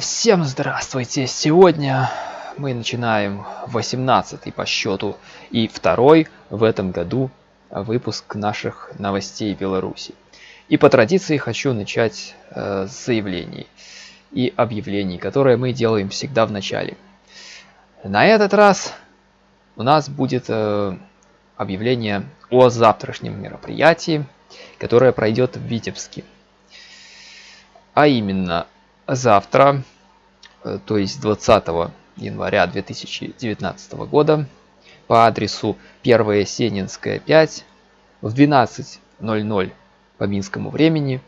Всем здравствуйте! Сегодня мы начинаем 18 по счету и второй в этом году выпуск наших новостей Беларуси. И по традиции хочу начать э, с заявлений и объявлений, которые мы делаем всегда в начале. На этот раз у нас будет э, объявление о завтрашнем мероприятии, которое пройдет в Витебске. А именно завтра, э, то есть 20 января 2019 года, по адресу 1 Сенинская 5 в 12.00 по минскому времени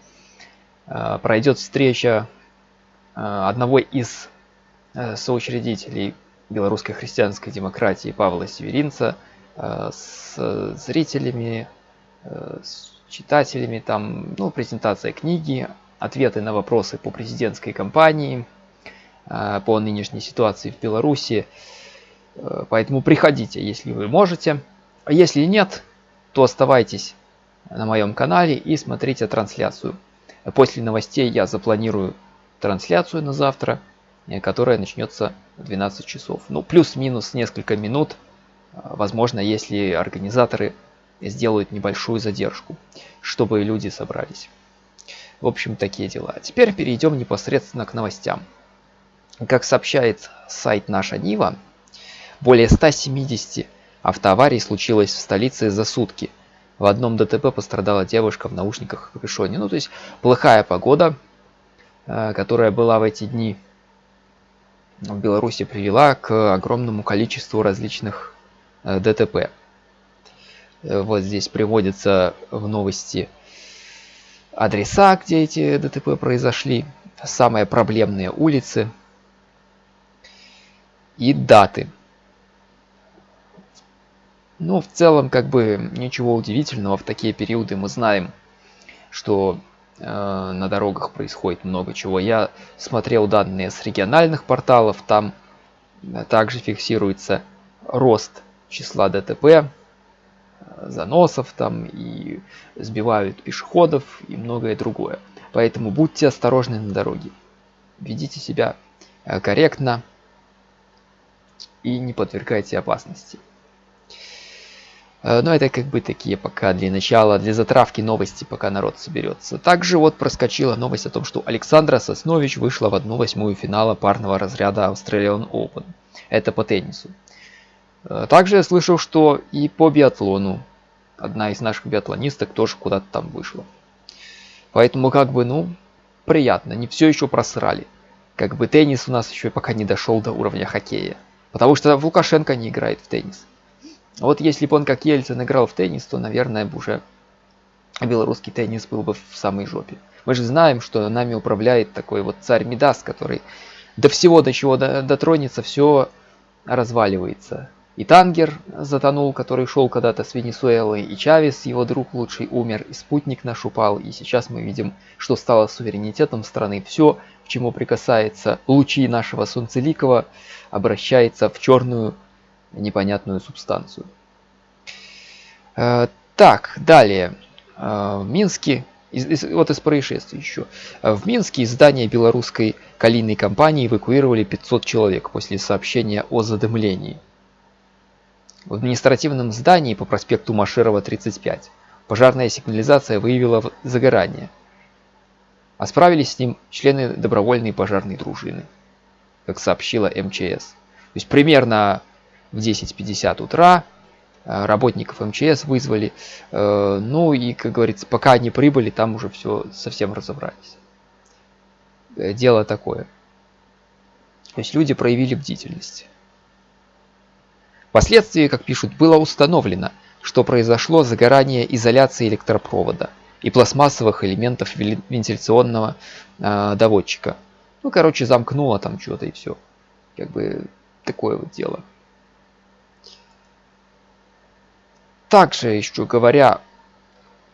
э, пройдет встреча э, одного из соучредителей белорусской христианской демократии Павла Северинца с зрителями, с читателями, там, ну, презентация книги, ответы на вопросы по президентской кампании, э, по нынешней ситуации в Беларуси. Э, поэтому приходите, если вы можете. А если нет, то оставайтесь на моем канале и смотрите трансляцию. После новостей я запланирую трансляцию на завтра, э, которая начнется в 12 часов. Ну, плюс-минус несколько минут. Возможно, если организаторы сделают небольшую задержку, чтобы люди собрались. В общем, такие дела. Теперь перейдем непосредственно к новостям. Как сообщает сайт Наша Нива, более 170 автоаварий случилось в столице за сутки. В одном ДТП пострадала девушка в наушниках и капюшоне. Ну, то есть плохая погода, э, которая была в эти дни в Беларуси, привела к огромному количеству различных э, ДТП. Э, вот здесь приводится в новости адреса, где эти ДТП произошли, самые проблемные улицы и даты. Ну, в целом, как бы ничего удивительного в такие периоды мы знаем, что э, на дорогах происходит много чего. Я смотрел данные с региональных порталов, там также фиксируется рост числа ДТП, заносов там и сбивают пешеходов и многое другое. Поэтому будьте осторожны на дороге. Ведите себя э, корректно и не подвергайте опасности. Э, но это как бы такие пока для начала, для затравки новости, пока народ соберется. Также вот проскочила новость о том, что Александра Соснович вышла в одну восьмую финала парного разряда Australian Open. Это по теннису. Э, также я слышал, что и по биатлону одна из наших биатлонисток тоже куда-то там вышла. Поэтому как бы, ну, приятно, не все еще просрали. Как бы теннис у нас еще пока не дошел до уровня хоккея. Потому что Лукашенко не играет в теннис. Вот если бы он как Ельцин играл в теннис, то, наверное, бы уже белорусский теннис был бы в самой жопе. Мы же знаем, что нами управляет такой вот царь Мидас, который до всего, до чего дотронется, все разваливается. И Тангер затонул, который шел когда-то с Венесуэлы, и Чавес, его друг лучший, умер, и спутник наш упал, и сейчас мы видим, что стало суверенитетом страны. Все, к чему прикасается лучи нашего Солнцеликова, обращается в черную непонятную субстанцию. Э, так, далее. Э, в Минске, из, из, вот из происшествий еще. Э, в Минске из здания белорусской калийной компании эвакуировали 500 человек после сообщения о задымлении. В административном здании по проспекту Машерова 35 пожарная сигнализация выявила загорание. А справились с ним члены добровольной пожарной дружины, как сообщила МЧС. То есть примерно в 10.50 утра э, работников МЧС вызвали. Э, ну и, как говорится, пока они прибыли, там уже все совсем разобрались. Э, дело такое. То есть люди проявили бдительность. Впоследствии, как пишут, было установлено, что произошло загорание изоляции электропровода и пластмассовых элементов вентиляционного э, доводчика. Ну, короче, замкнуло там что-то и все. Как бы такое вот дело. Также еще говоря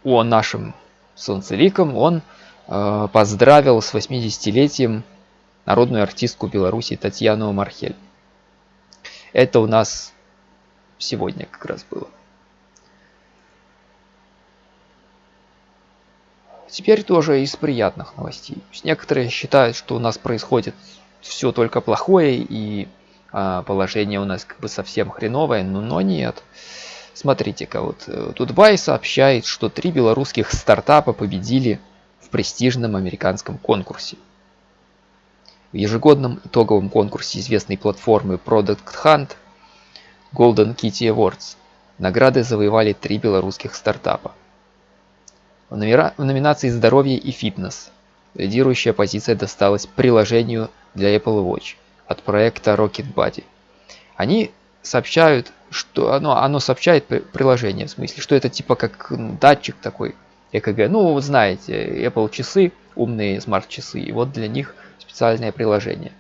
о нашем солнцеликом, он э, поздравил с 80-летием народную артистку Беларуси Татьяну Мархель. Это у нас сегодня как раз было. Теперь тоже из приятных новостей. Некоторые считают, что у нас происходит все только плохое и а, положение у нас как бы совсем хреновое, но, но нет. Смотрите-ка, вот э, Тутбай сообщает, что три белорусских стартапа победили в престижном американском конкурсе. В ежегодном итоговом конкурсе известной платформы Product Hunt Golden Kitty Awards награды завоевали три белорусских стартапа. В, номинации «Здоровье и фитнес» лидирующая позиция досталась приложению для Apple Watch от проекта Rocket Buddy. Они сообщают, что оно, оно сообщает приложение, в смысле, что это типа как датчик такой ЭКГ. Ну, вы знаете, Apple часы, умные смарт-часы, и вот для них специальное приложение,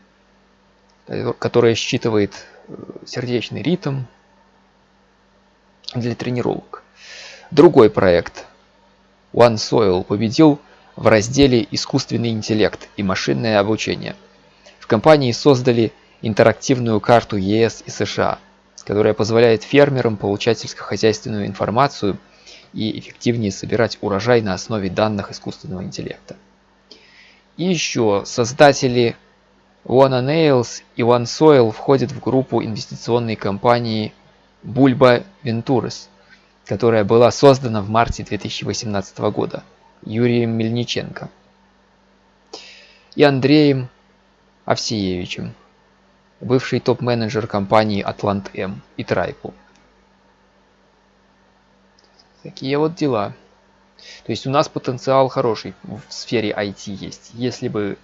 которое считывает сердечный ритм для тренировок. Другой проект OneSoil победил в разделе «Искусственный интеллект и машинное обучение». В компании создали интерактивную карту ЕС и США – которая позволяет фермерам получать сельскохозяйственную информацию и эффективнее собирать урожай на основе данных искусственного интеллекта. И еще создатели One Nails и One Soil входят в группу инвестиционной компании Bulba Ventures, которая была создана в марте 2018 года Юрием Мельниченко и Андреем Овсеевичем бывший топ-менеджер компании Атлант М и Трайпу. Такие вот дела. То есть у нас потенциал хороший в сфере IT есть. Если бы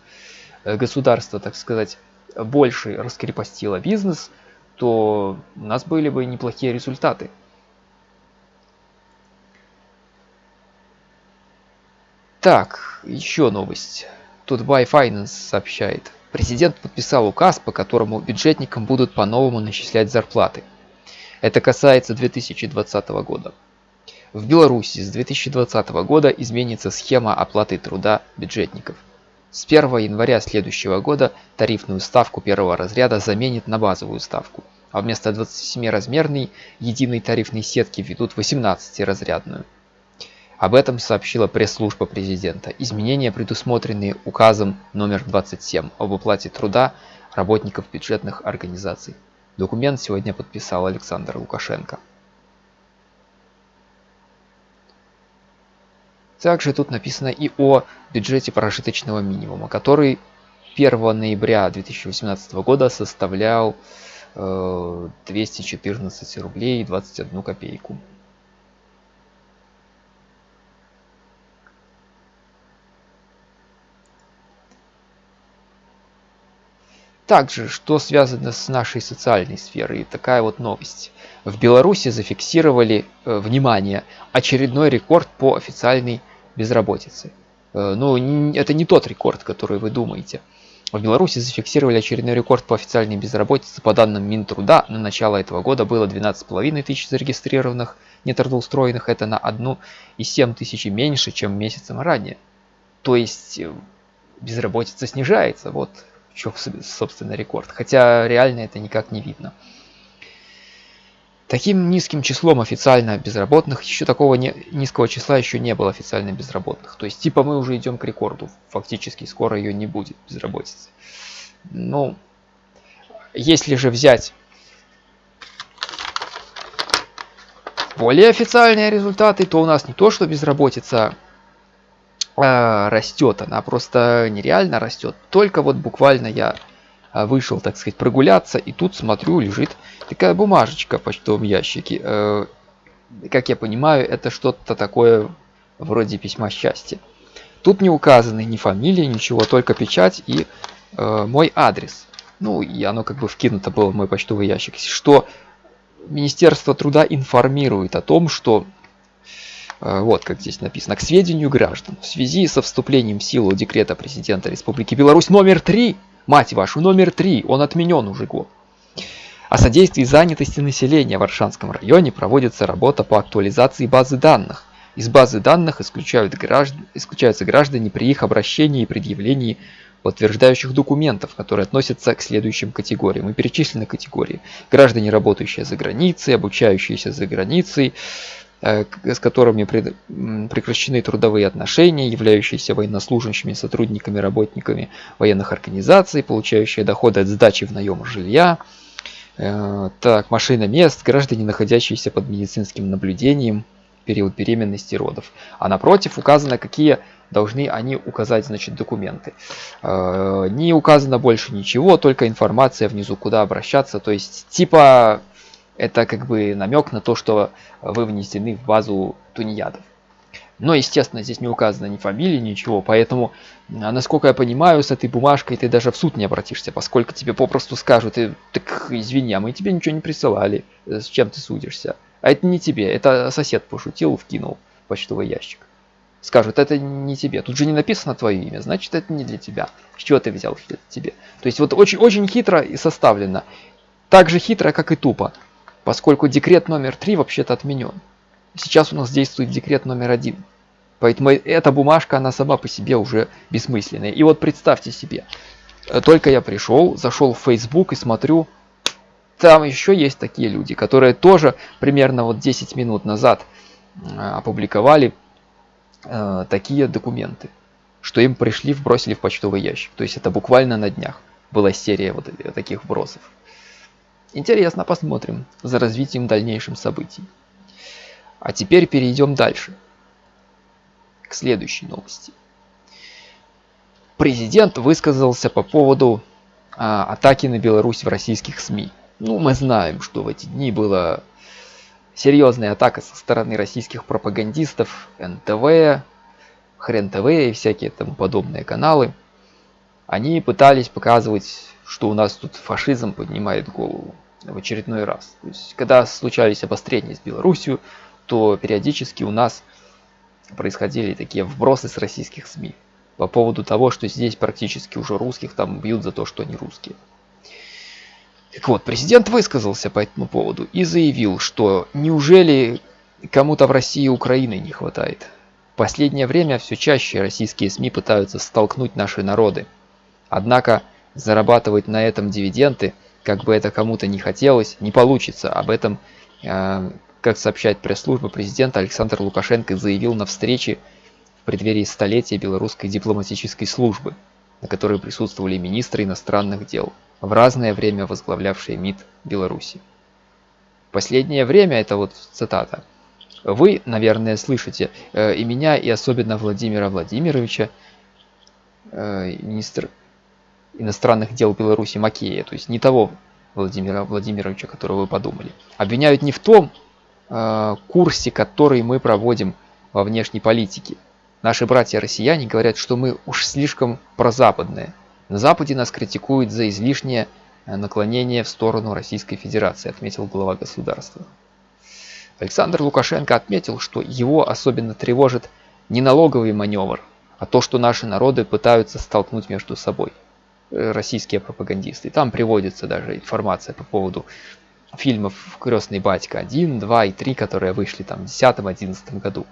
государство, так сказать, больше раскрепостило бизнес, то у нас были бы неплохие результаты. Так, еще новость. Тут Buy Finance сообщает. Президент подписал указ, по которому бюджетникам будут по-новому начислять зарплаты. Это касается 2020 года. В Беларуси с 2020 года изменится схема оплаты труда бюджетников. С 1 января следующего года тарифную ставку первого разряда заменит на базовую ставку, а вместо 27-размерной единой тарифной сетки введут 18-разрядную. Об этом сообщила пресс-служба президента. Изменения предусмотрены указом номер 27 об уплате труда работников бюджетных организаций. Документ сегодня подписал Александр Лукашенко. Также тут написано и о бюджете прожиточного минимума, который 1 ноября 2018 года составлял 214 э, рублей 21 копейку. Также, что связано с нашей социальной сферой, такая вот новость. В Беларуси зафиксировали, э, внимание, очередной рекорд по официальной безработице. Э, ну, это не тот рекорд, который вы думаете. В Беларуси зафиксировали очередной рекорд по официальной безработице. По данным Минтруда, на начало этого года было 12,5 тысяч зарегистрированных нетрудоустроенных. Это на 1,7 тысячи меньше, чем месяцем ранее. То есть э, безработица снижается. Вот чем, собственно, рекорд. Хотя реально это никак не видно. Таким низким числом официально безработных, еще такого не, низкого числа еще не было официально безработных. То есть, типа, мы уже идем к рекорду. Фактически, скоро ее не будет, безработицы. Ну, если же взять более официальные результаты, то у нас не то, что безработица э, растет, она просто нереально растет. Только вот буквально я а, вышел, так сказать, прогуляться, и тут смотрю, лежит такая бумажечка в почтовом ящике. Э, как я понимаю, это что-то такое вроде письма счастья. Тут не указаны ни фамилия, ничего, только печать и э, мой адрес. Ну, и оно как бы вкинуто было в мой почтовый ящик. Что Министерство труда информирует о том, что вот как здесь написано. К сведению граждан. В связи со вступлением в силу декрета президента Республики Беларусь номер 3, мать вашу, номер 3, он отменен уже год. О содействии занятости населения в Аршанском районе проводится работа по актуализации базы данных. Из базы данных исключают граждан, исключаются граждане при их обращении и предъявлении подтверждающих документов, которые относятся к следующим категориям. И перечислены категории. Граждане, работающие за границей, обучающиеся за границей, э, с которыми прекращены трудовые отношения, являющиеся военнослужащими, сотрудниками, работниками военных организаций, получающие доходы от сдачи в наем жилья, э, так, машина мест, граждане, находящиеся под медицинским наблюдением период беременности родов. А напротив указано, какие должны они указать, значит, документы. Э, не указано больше ничего, только информация внизу, куда обращаться. То есть, типа, это как бы намек на то, что вы внесены в базу тунеядов. Но, естественно, здесь не указано ни фамилии, ничего, поэтому, а, насколько я понимаю, с этой бумажкой ты даже в суд не обратишься, поскольку тебе попросту скажут, и, так извини, а мы тебе ничего не присылали, с чем ты судишься. А это не тебе, это сосед пошутил, вкинул почтовый ящик скажут, это не тебе. Тут же не написано твое имя, значит это не для тебя. С чего ты взял, что это тебе? То есть вот очень, очень хитро и составлено. Так же хитро, как и тупо, поскольку декрет номер 3 вообще-то отменен. Сейчас у нас действует декрет номер один. Поэтому эта бумажка, она сама по себе уже бессмысленная. И вот представьте себе, только я пришел, зашел в Facebook и смотрю, там еще есть такие люди, которые тоже примерно вот 10 минут назад а, опубликовали э, такие документы, что им пришли, вбросили в почтовый ящик. То есть это буквально на днях была серия вот таких вбросов. Интересно, посмотрим за развитием дальнейшим событий. А теперь перейдем дальше, к следующей новости. Президент высказался по поводу а, атаки на Беларусь в российских СМИ. Ну, мы знаем, что в эти дни было серьезная атака со стороны российских пропагандистов, НТВ, Хрен ТВ и всякие тому подобные каналы. Они пытались показывать, что у нас тут фашизм поднимает голову в очередной раз. То есть, когда случались обострения с Беларусью, то периодически у нас происходили такие вбросы с российских СМИ по поводу того, что здесь практически уже русских там бьют за то, что они русские. Так вот, президент высказался по этому поводу и заявил, что неужели кому-то в России Украины не хватает. В последнее время все чаще российские СМИ пытаются столкнуть наши народы. Однако зарабатывать на этом дивиденды, как бы это кому-то не хотелось, не получится. Об этом, э, как сообщает пресс-служба президента, Александр Лукашенко заявил на встрече в преддверии столетия белорусской дипломатической службы, на которой присутствовали министры иностранных дел в разное время возглавлявшие МИД Беларуси. Последнее время, это вот цитата, вы, наверное, слышите э, и меня, и особенно Владимира Владимировича, э, министр иностранных дел Беларуси Макея, то есть не того Владимира Владимировича, которого вы подумали. Обвиняют не в том э, курсе, который мы проводим во внешней политике. Наши братья-россияне говорят, что мы уж слишком прозападные, на Западе нас критикуют за излишнее э, наклонение в сторону Российской Федерации, отметил глава государства. Александр Лукашенко отметил, что его особенно тревожит не налоговый маневр, а то, что наши народы пытаются столкнуть между собой российские пропагандисты. Там приводится даже информация по поводу фильмов «Крестный батька 1», 2 и 3, которые вышли там в 2010-2011 году,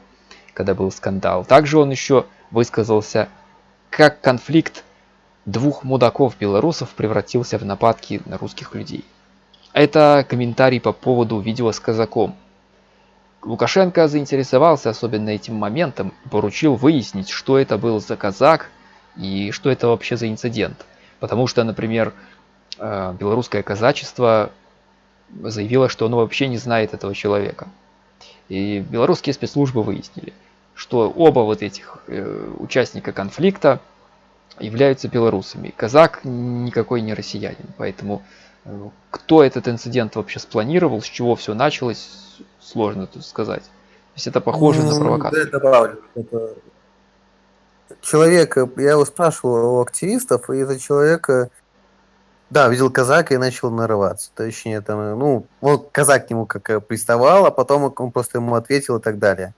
когда был скандал. Также он еще высказался, как конфликт двух мудаков-белорусов превратился в нападки на русских людей. Это комментарий по поводу видео с казаком. Лукашенко заинтересовался особенно этим моментом поручил выяснить, что это был за казак и что это вообще за инцидент. Потому что, например, э, белорусское казачество заявило, что оно вообще не знает этого человека. И белорусские спецслужбы выяснили, что оба вот этих э, участника конфликта являются белорусами. Казак никакой не россиянин, поэтому э, кто этот инцидент вообще спланировал, с чего все началось, сложно тут сказать. То есть это похоже ну, на провокацию. Да, добавлю. Это... Человек, я его спрашивал у активистов, и этот человек, да, видел казака и начал нарываться. Точнее, там, ну, вот казак к нему как приставал, а потом он просто ему ответил и так далее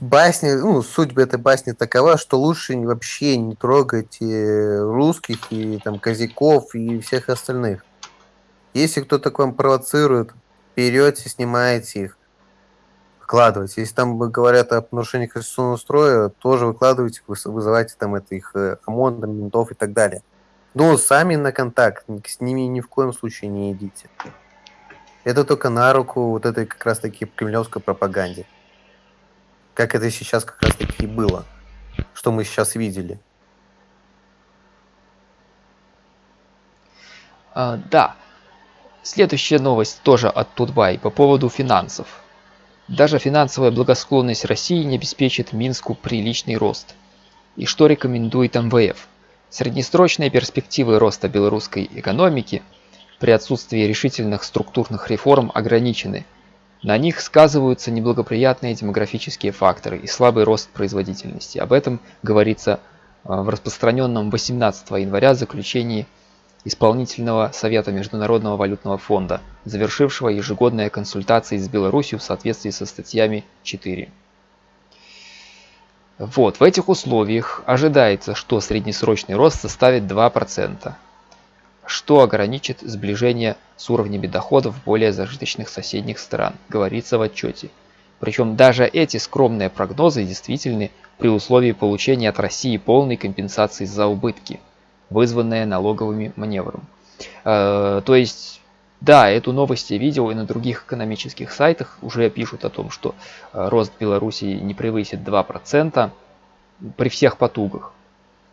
басня, ну, судьба этой басни такова, что лучше вообще не трогать э, русских и там казаков и всех остальных. Если кто-то к вам провоцирует, берете, снимаете их, выкладывайте. Если там говорят о нарушении конституционного строя, тоже выкладывайте, вызывайте там это их э, ОМОН, ментов и так далее. Но сами на контакт, с ними ни в коем случае не идите. Это только на руку вот этой как раз таки кремлевской пропаганде. Как это сейчас как раз таки и было. Что мы сейчас видели. А, да. Следующая новость тоже от Тутбай по поводу финансов. Даже финансовая благосклонность России не обеспечит Минску приличный рост. И что рекомендует МВФ? Среднесрочные перспективы роста белорусской экономики при отсутствии решительных структурных реформ ограничены. На них сказываются неблагоприятные демографические факторы и слабый рост производительности. Об этом говорится а, в распространенном 18 января заключении Исполнительного Совета Международного валютного фонда, завершившего ежегодные консультации с Беларусью в соответствии со статьями 4. Вот, в этих условиях ожидается, что среднесрочный рост составит 2%, что ограничит сближение с уровнями доходов более зажиточных соседних стран, говорится в отчете. Причем даже эти скромные прогнозы действительны при условии получения от России полной компенсации за убытки – вызванное налоговыми маневром. Э, то есть, да, эту новость я видел и на других экономических сайтах уже пишут о том, что э, рост Беларуси не превысит 2% при всех потугах.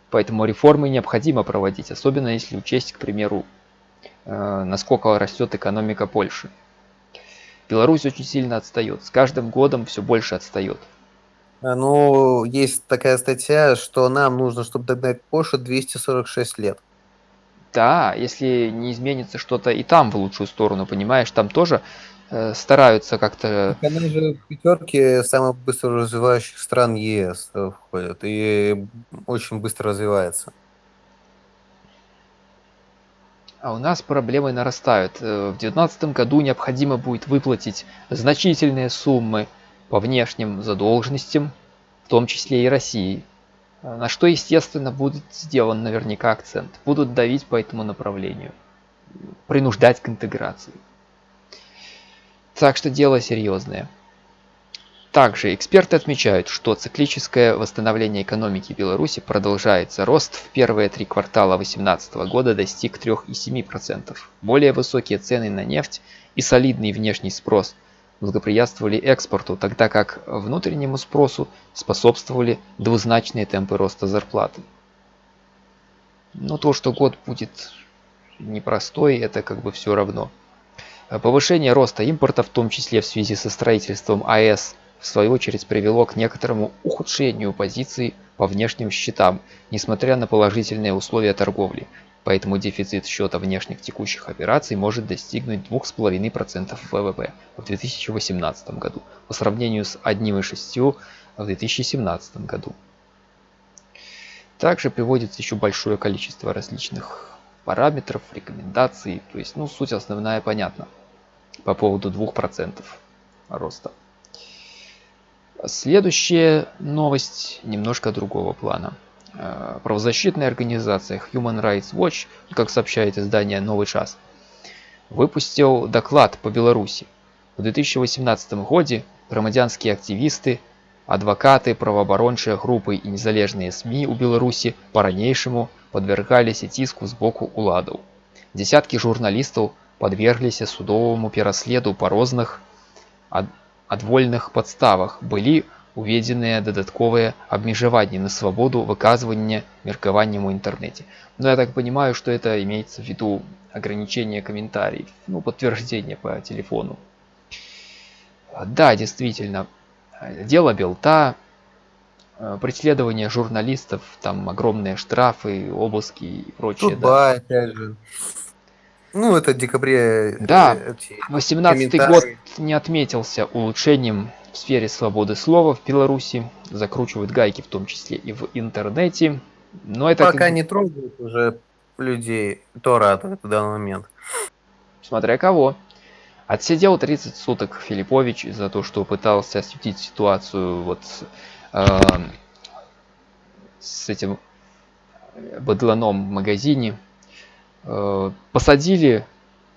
Поэтому реформы необходимо проводить, особенно если учесть, к примеру, э, насколько растет экономика Польши. Беларусь очень сильно отстает, с каждым годом все больше отстает. А, ну, есть такая статья, что нам нужно, чтобы догнать Польшу, 246 лет. Да, если не изменится что-то и там в лучшую сторону, понимаешь, там тоже э, стараются как-то... Она же в пятерке самых быстро развивающих стран ЕС э, входит и очень быстро развивается. А у нас проблемы нарастают. Э, в 2019 году необходимо будет выплатить значительные суммы по внешним задолженностям, в том числе и России, на что, естественно, будет сделан наверняка акцент. Будут давить по этому направлению, принуждать к интеграции. Так что дело серьезное. Также эксперты отмечают, что циклическое восстановление экономики Беларуси продолжается. Рост в первые три квартала 2018 года достиг 3,7%. Более высокие цены на нефть и солидный внешний спрос благоприятствовали экспорту, тогда как внутреннему спросу способствовали двузначные темпы роста зарплаты. Но то, что год будет непростой, это как бы все равно. Повышение роста импорта, в том числе в связи со строительством АЭС, в свою очередь привело к некоторому ухудшению позиций по внешним счетам, несмотря на положительные условия торговли. Поэтому дефицит счета внешних текущих операций может достигнуть 2,5% ВВП в 2018 году по сравнению с 1,6% в 2017 году. Также приводится еще большое количество различных параметров, рекомендаций, то есть ну, суть основная понятна по поводу 2% роста. Следующая новость немножко другого плана. Э, правозащитная организация Human Rights Watch, как сообщает издание «Новый час», выпустил доклад по Беларуси. В 2018 году громадянские активисты, адвокаты, правооборончыя группы и незалежные СМИ у Беларуси по-ранейшаму подвергались ціску з боку уладаў. Десятки журналистов подверглись судовому пераследу по розных адвольных подставах, были уведзеныя дадатковыя абмежаванні на свободу выказывания меркаванням у интернете но я так понимаю что это имеется в виду ограничение комментариев ну подтверждение по телефону да действительно дело белта преследование журналистов там огромные штрафы обыски и прочее да. опять же. ну это декабре да 18 год не отметился улучшением в сфере свободы слова в Беларуси, закручивают гайки в том числе и в интернете. Но это Пока как... не трогают уже людей, то радует в данный момент. Смотря кого. Отсидел 30 суток Филиппович за то, что пытался осветить ситуацию вот э, с этим бадланом в магазине. Э, посадили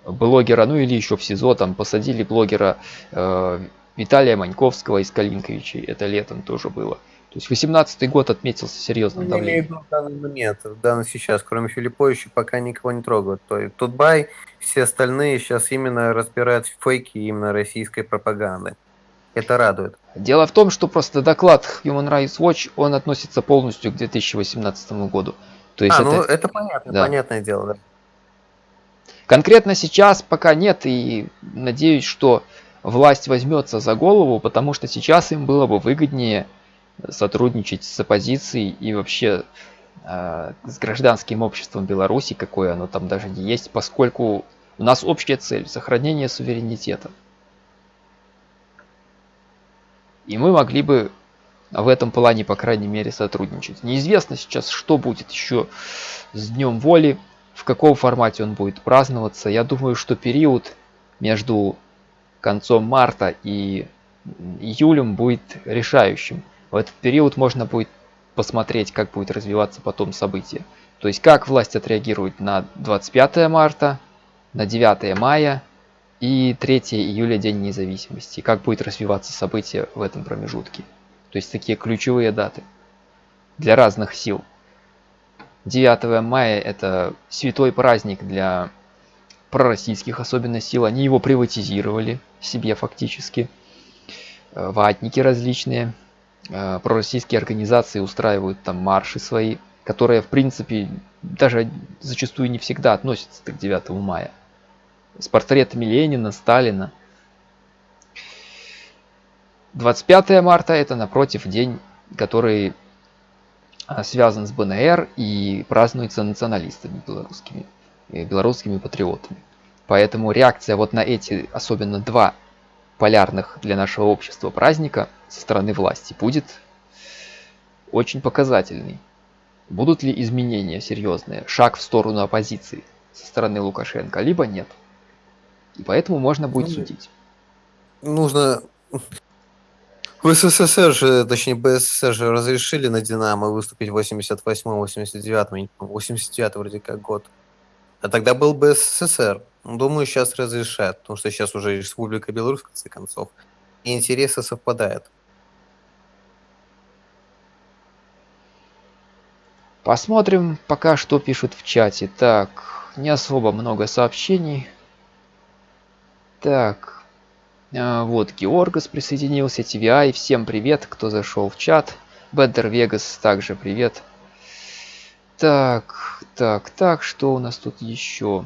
блогера, ну или еще в СИЗО там посадили блогера э, Виталия Маньковского из Калинковичей. Это летом тоже было. То есть 18 год отметился серьезным ну, давлением. Имею в данный момент, в данный сейчас, кроме Филипповича, пока никого не трогают. То есть Тутбай, все остальные сейчас именно разбирают фейки именно российской пропаганды. Это радует. Дело в том, что просто доклад Human Rights Watch, он относится полностью к 2018 году. То есть а, это... ну это понятно, да. понятное дело, да. Конкретно сейчас пока нет, и надеюсь, что власть возьмется за голову, потому что сейчас им было бы выгоднее сотрудничать с оппозицией и вообще э, с гражданским обществом Беларуси, какое оно там даже не есть, поскольку у нас общая цель – сохранение суверенитета. И мы могли бы в этом плане, по крайней мере, сотрудничать. Неизвестно сейчас, что будет еще с Днем Воли, в каком формате он будет праздноваться. Я думаю, что период между концом марта и июлем будет решающим. В этот период можно будет посмотреть, как будет развиваться потом событие. То есть, как власть отреагирует на 25 марта, на 9 мая и 3 июля, День независимости. Как будет развиваться событие в этом промежутке. То есть, такие ключевые даты для разных сил. 9 мая это святой праздник для пророссийских особенно сил. Они его приватизировали себе фактически. Э, ватники различные Э, пророссийские организации устраивают там марши свои, которые, в принципе, даже зачастую не всегда относятся к 9 мая. С портретами Ленина, Сталина. 25 марта это, напротив, день, который э, связан с БНР и празднуется националистами белорусскими, белорусскими патриотами. Поэтому реакция вот на эти, особенно два полярных для нашего общества праздника со стороны власти будет очень показательный. Будут ли изменения серьезные, шаг в сторону оппозиции со стороны Лукашенко, либо нет. И поэтому можно будет ну, судить. Нужно... В СССР же, точнее БССР же разрешили на Динамо выступить в 88-м, 89-м, 89 вроде как год. А тогда был бы СССР. Думаю, сейчас разрешат, потому что сейчас уже Республика Беларусь, в конце концов. И интересы совпадают. Посмотрим пока что пишут в чате. Так, не особо много сообщений. Так, а, вот Георгас присоединился, TVI, всем привет, кто зашел в чат. Бендер Вегас также привет. Так, так, так, что у нас тут еще?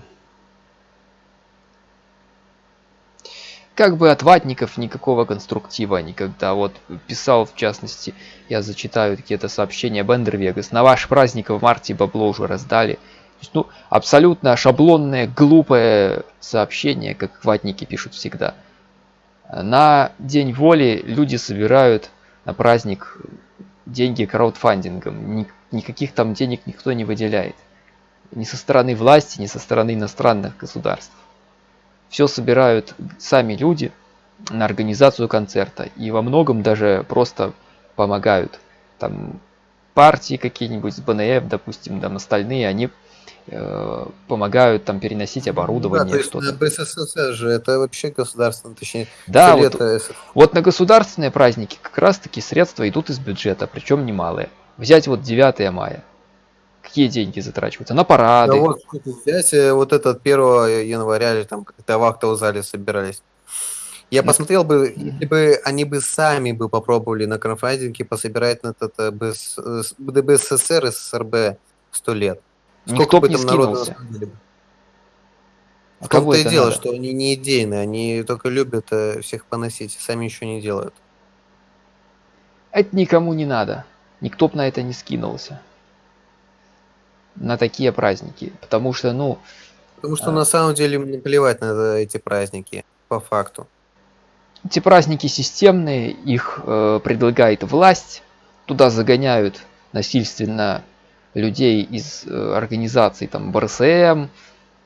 Как бы от ватников никакого конструктива никогда. Вот писал, в частности, я зачитаю какие-то сообщения Бендер Вегас. На ваш праздник в марте бабло уже раздали. есть, ну, абсолютно шаблонное, глупое сообщение, как ватники пишут всегда. На День воли люди собирают на праздник деньги краудфандингом. Никаких там денег никто не выделяет. Ни со стороны власти, ни со стороны иностранных государств. Все собирают сами люди на организацию концерта. И во многом даже просто помогают. Там партии какие-нибудь БНФ, допустим, там остальные, они э, помогают там переносить оборудование. Да, то есть что-то. БССР же это вообще государственное, точнее, да, вот, вот на государственные праздники как раз таки средства идут из бюджета, причем немалые. Взять вот 9 мая. Какие деньги затрачиваются? На парады. Да вот, взять э, вот этот 1 января, или там как-то в актовом зале собирались. Я посмотрел бы, если бы они бы сами бы попробовали на краудфандинге пособирать на этот э, БС, БССР и ССРБ сто лет. Сколько Никто бы там народу а в том-то и дело, надо? что они не идейные, они только любят э, всех поносить, сами еще не делают. Это никому не надо. Никто бы на это не скинулся. На такие праздники. Потому что, ну... Потому что а... на самом деле наплевать на эти праздники, по факту. Эти праздники системные, их э, предлагает власть, туда загоняют насильственно людей из э, организаций, там, БРСМ,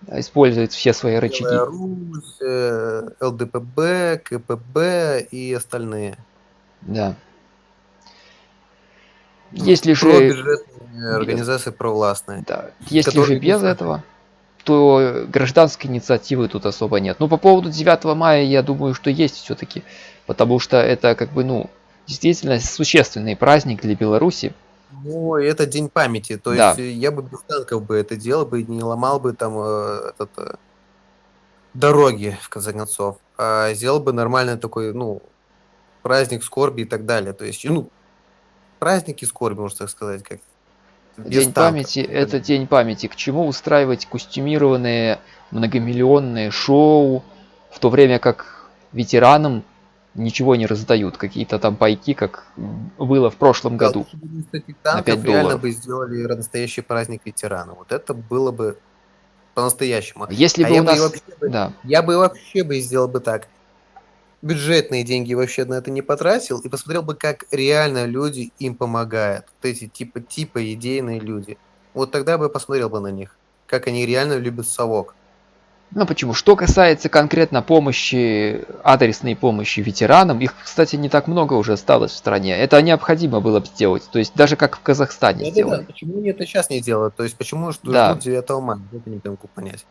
используют все свои рычаги. Беларусь, э, ЛДПБ, КПБ и остальные. Да. Если же... Организации провластные. Да. Если же без этого, то гражданской инициативы тут особо нет. Ну, по поводу 9 мая, я думаю, что есть все-таки. Потому что это как бы, ну, действительно существенный праздник для Беларуси. Ну, это день памяти. То Да. есть э, я бы без танков бы это делал бы, не ломал бы там э, этот, э, дороги, в конце концов. А сделал бы нормальный такой, ну, праздник скорби и так далее. То есть, ну, праздники скорби, можно так сказать, как без День танков. памяти – это день памяти. К чему устраивать костюмированные многомиллионные шоу, в то время как ветеранам ничего не раздают, какие-то там пайки, как было в прошлом Да, году. вместо этих на танков 5 реально долларов. бы сделали настоящий праздник ветерана. Вот это было бы по-настоящему. Если А бы у бы нас... вообще бы- Да, Я бы вообще бы сделал бы так. Бюджетные деньги вообще на это не потратил и посмотрел бы, как реально люди им помогают. Вот эти типа типа идейные люди. Вот тогда бы посмотрел бы на них, как они реально любят совок. Ну почему? Что касается конкретно помощи, адресной помощи ветеранам, их, кстати, не так много уже осталось в стране. Это необходимо было бы сделать. То есть даже как в Казахстане Да-да-да, сделали. Почему они это сейчас не делают? То есть почему ждут Да. 9 мая? Это не могу понять.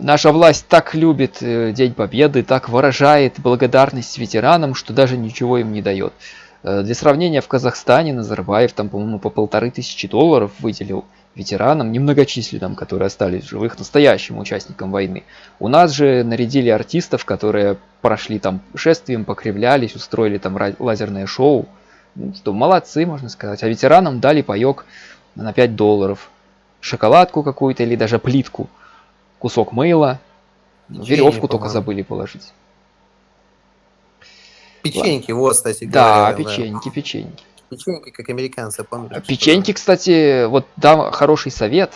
Наша власть так любит э, День Победы, так выражает благодарность ветеранам, что даже ничего им не дает. Э, Для сравнения, в Казахстане Назарбаев там, по-моему, по полторы тысячи долларов выделил ветеранам, немногочисленным, которые остались живых, настоящим участникам войны. У нас же нарядили артистов, которые прошли там шествием, покривлялись, устроили там лазерное шоу. Ну, что, молодцы, можно сказать. А ветеранам дали паёк на 5 долларов. Шоколадку какую-то или даже плитку. Кусок мыла. Печенье, Веревку только забыли положить. Печеньки, вот, кстати Да, говоря. печеньки, печеньки. Печеньки, как американцы, помнишь? А Печеньки, кстати, вот дам хороший совет.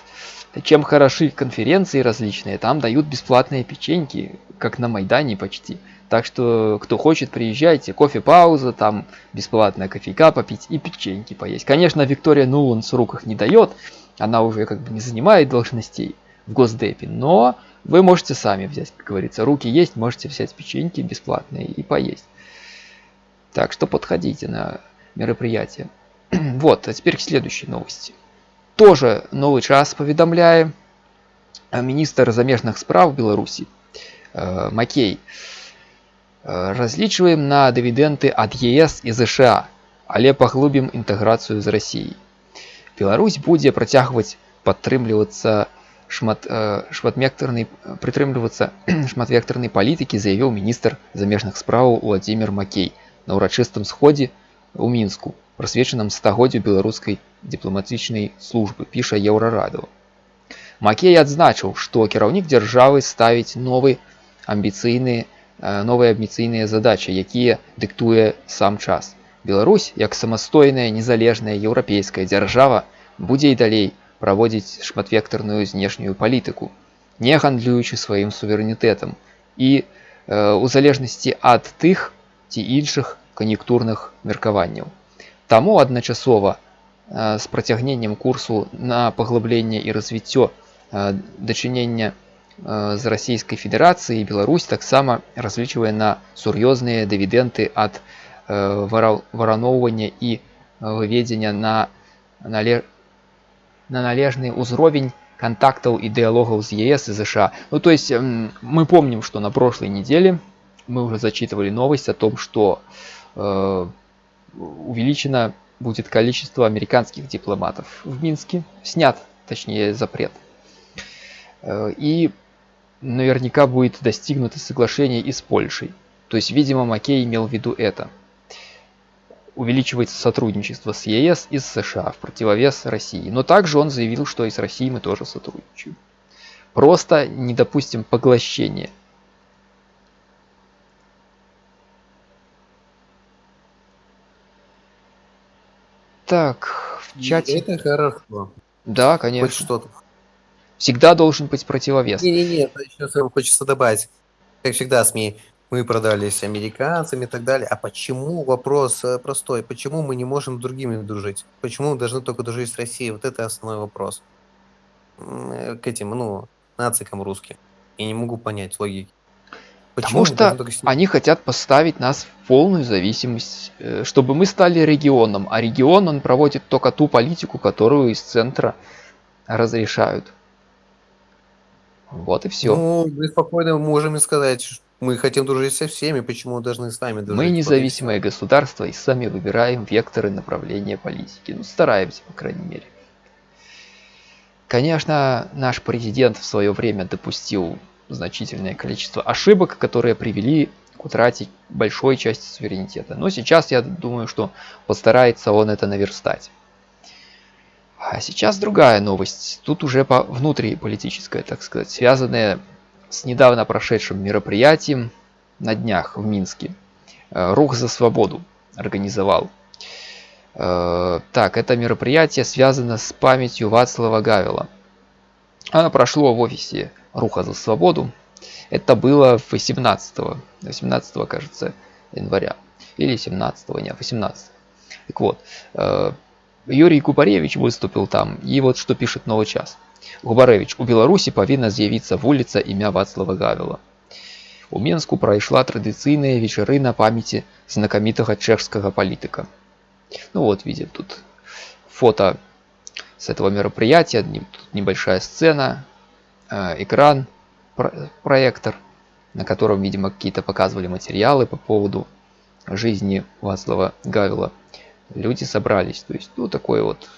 Чем хороши конференции различные, там дают бесплатные печеньки, как на Майдане почти. Так что, кто хочет, приезжайте. Кофе-пауза, там бесплатная кофейка попить и печеньки поесть. Конечно, Виктория Нуланд в руках не дает, она уже как бы не занимает должностей в Госдепе, но вы можете сами взять, как говорится. Руки есть, можете взять печеньки бесплатные и поесть. Так что подходите на мероприятие. Вот, а теперь к следующей новости. Тоже новый час поведомляем. А Министр замежных справ Беларуси э, Макей. Э, Разлічваем на дывідэнты ад ЕС і ЗША, але паглубім інтэграцыю з Расіяй. Беларусь будзе працягваць падтрымлівацца шмат, э, шматвектарнай прытрымлівацца шматвектарнай палітыкі заявіў міністр замежных спраў Владзімир Макей на ўрачыстым сходзе у мінску прысвечаным стагоддзю беларускай дыпламатычнай службы піша еўрараду макей адзначыў што кіраўнік дзяржавы ставіць новы амбіцыйны э, новыя амбіцыйныя задачы якія дыктуе сам час Беларусь як самастойная незалежная еўрапейская дзяржава будзе і далей праводзіць шматвектарную знешнюю палітыку не гандлюючы сваім суверэнітэтам і э, у залежнасці ад тых ці іншых кан'юнктурных меркаванняў Таму адначасова э, з працягненнем курсу на паглыбленне і развіццё э, дачынення э, з расійскай федэрацыі Беларусь таксама разлічвае на сур'ёзныя дывідэнты ад э, вара- вараноўвання і э, выведзення на нале... на належны ўзровень контактаў і дыалогаў з ЕС и ЗША. Ну то есть м, мы помним, что на прошлой неделе мы уже зачитывали новость о том, что э, увеличено будет количество американских дипломатов в Минске, снят, точнее, запрет. Э, И наверняка будет достигнуто соглашение и с Польшей. То есть, видимо, Маккей имел в виду это. Увеличивается сотрудничество с ЕС и с США в противовес России. Но также он заявил, что и с Россией мы тоже сотрудничаем. Просто не допустим поглощения. Так, в чате. Это хорошо. Да, Хоть конечно. что-то. Всегда должен быть противовес. Не-не-не, сейчас хочется добавить. Как всегда, СМИ, мы продались американцам и так далее. А почему, вопрос э, простой, почему мы не можем с другими дружить? Почему мы должны только дружить с Россией? Вот это основной вопрос. Э, К этим, ну, нацикам русским. Я не могу понять логики. Потому что только Они хотят поставить нас в полную зависимость, э, чтобы мы стали регионом. А регион, он проводит только ту политику, которую из центра разрешают. Вот и все. Ну, мы спокойно можем и сказать, Мы хотим дружить со всеми, почему мы должны с вами дружить? Мы независимое государство и сами выбираем векторы направления политики. Ну, стараемся, по крайней мере. Конечно, наш президент в свое время допустил значительное количество ошибок, которые привели к утрате большой части суверенитета. Но сейчас я думаю, что постарается он это наверстать. А сейчас другая новость. Тут уже по внутриполитическая, так сказать, связанная с недавно прошедшим мероприятием на днях в Минске. Э, Рух за свободу организовал. Э, так, это мероприятие связано с памятью Вацлава Гавела. Оно прошло в офисе Руха за свободу. Это было 18, 18 кажется, января. Или 17, нет, 18. Так вот, э, Юрий Купаревич выступил там, и вот что пишет Новый час. Губаревич, у Беларусі павінна з'явіцца вуліца імя Вацлава Гавела. У Менску прайшла традыцыйная вечары на памяти знакамітага чэшскага политика. Ну вот, видим тут фото с этого мероприятия, тут небольшая сцена, э, экран, проектор, на котором, видимо, какие-то показывали материалы по поводу жизни Вацлава Гавела. Люди собрались, то есть, ну, такое вот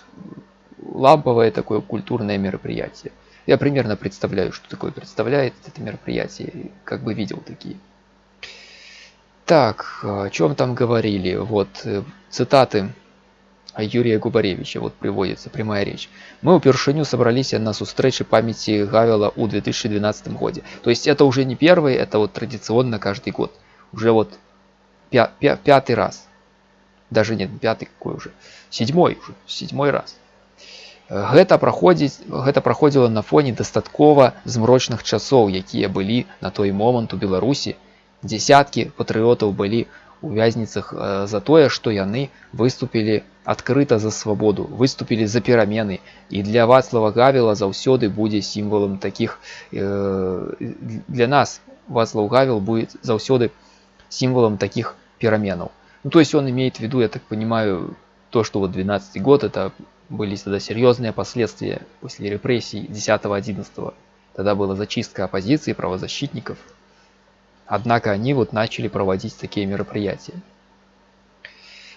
ламповое такое культурное мероприятие. Я примерно представляю, что такое представляет это мероприятие, как бы видел такие. Так, о чем там говорили? Вот э, цитаты Юрия Губаревича, вот приводится прямая речь. Мы упершыню собрались на сустрэчы памяти Гавела у 2012 году. То есть это уже не первый, это вот традиционно каждый год. Уже вот пя пя пятый раз. Даже нет, пятый какой уже. Седьмой уже, седьмой раз. Гэта праходзіць гэта праходзіла на фоне дастаткова змрочных часоў, якія былі на той момант у Беларусі. Дзясяткі патрыётаў былі у вязніцах за тое, што яны выступілі адкрыта за свабоду, выступілі за перамены. І для Вацлава Гавела заўсёды будзе сімвалам такіх для нас Вацлав Гавел будет заўсёды символом таких переменов. Ну, то есть он имеет в виду, я так понимаю, то, что вот 12 год это были тогда серьезные последствия после репрессий 10-11. Тогда была зачистка оппозиции, правозащитников. Однако они вот начали проводить такие мероприятия.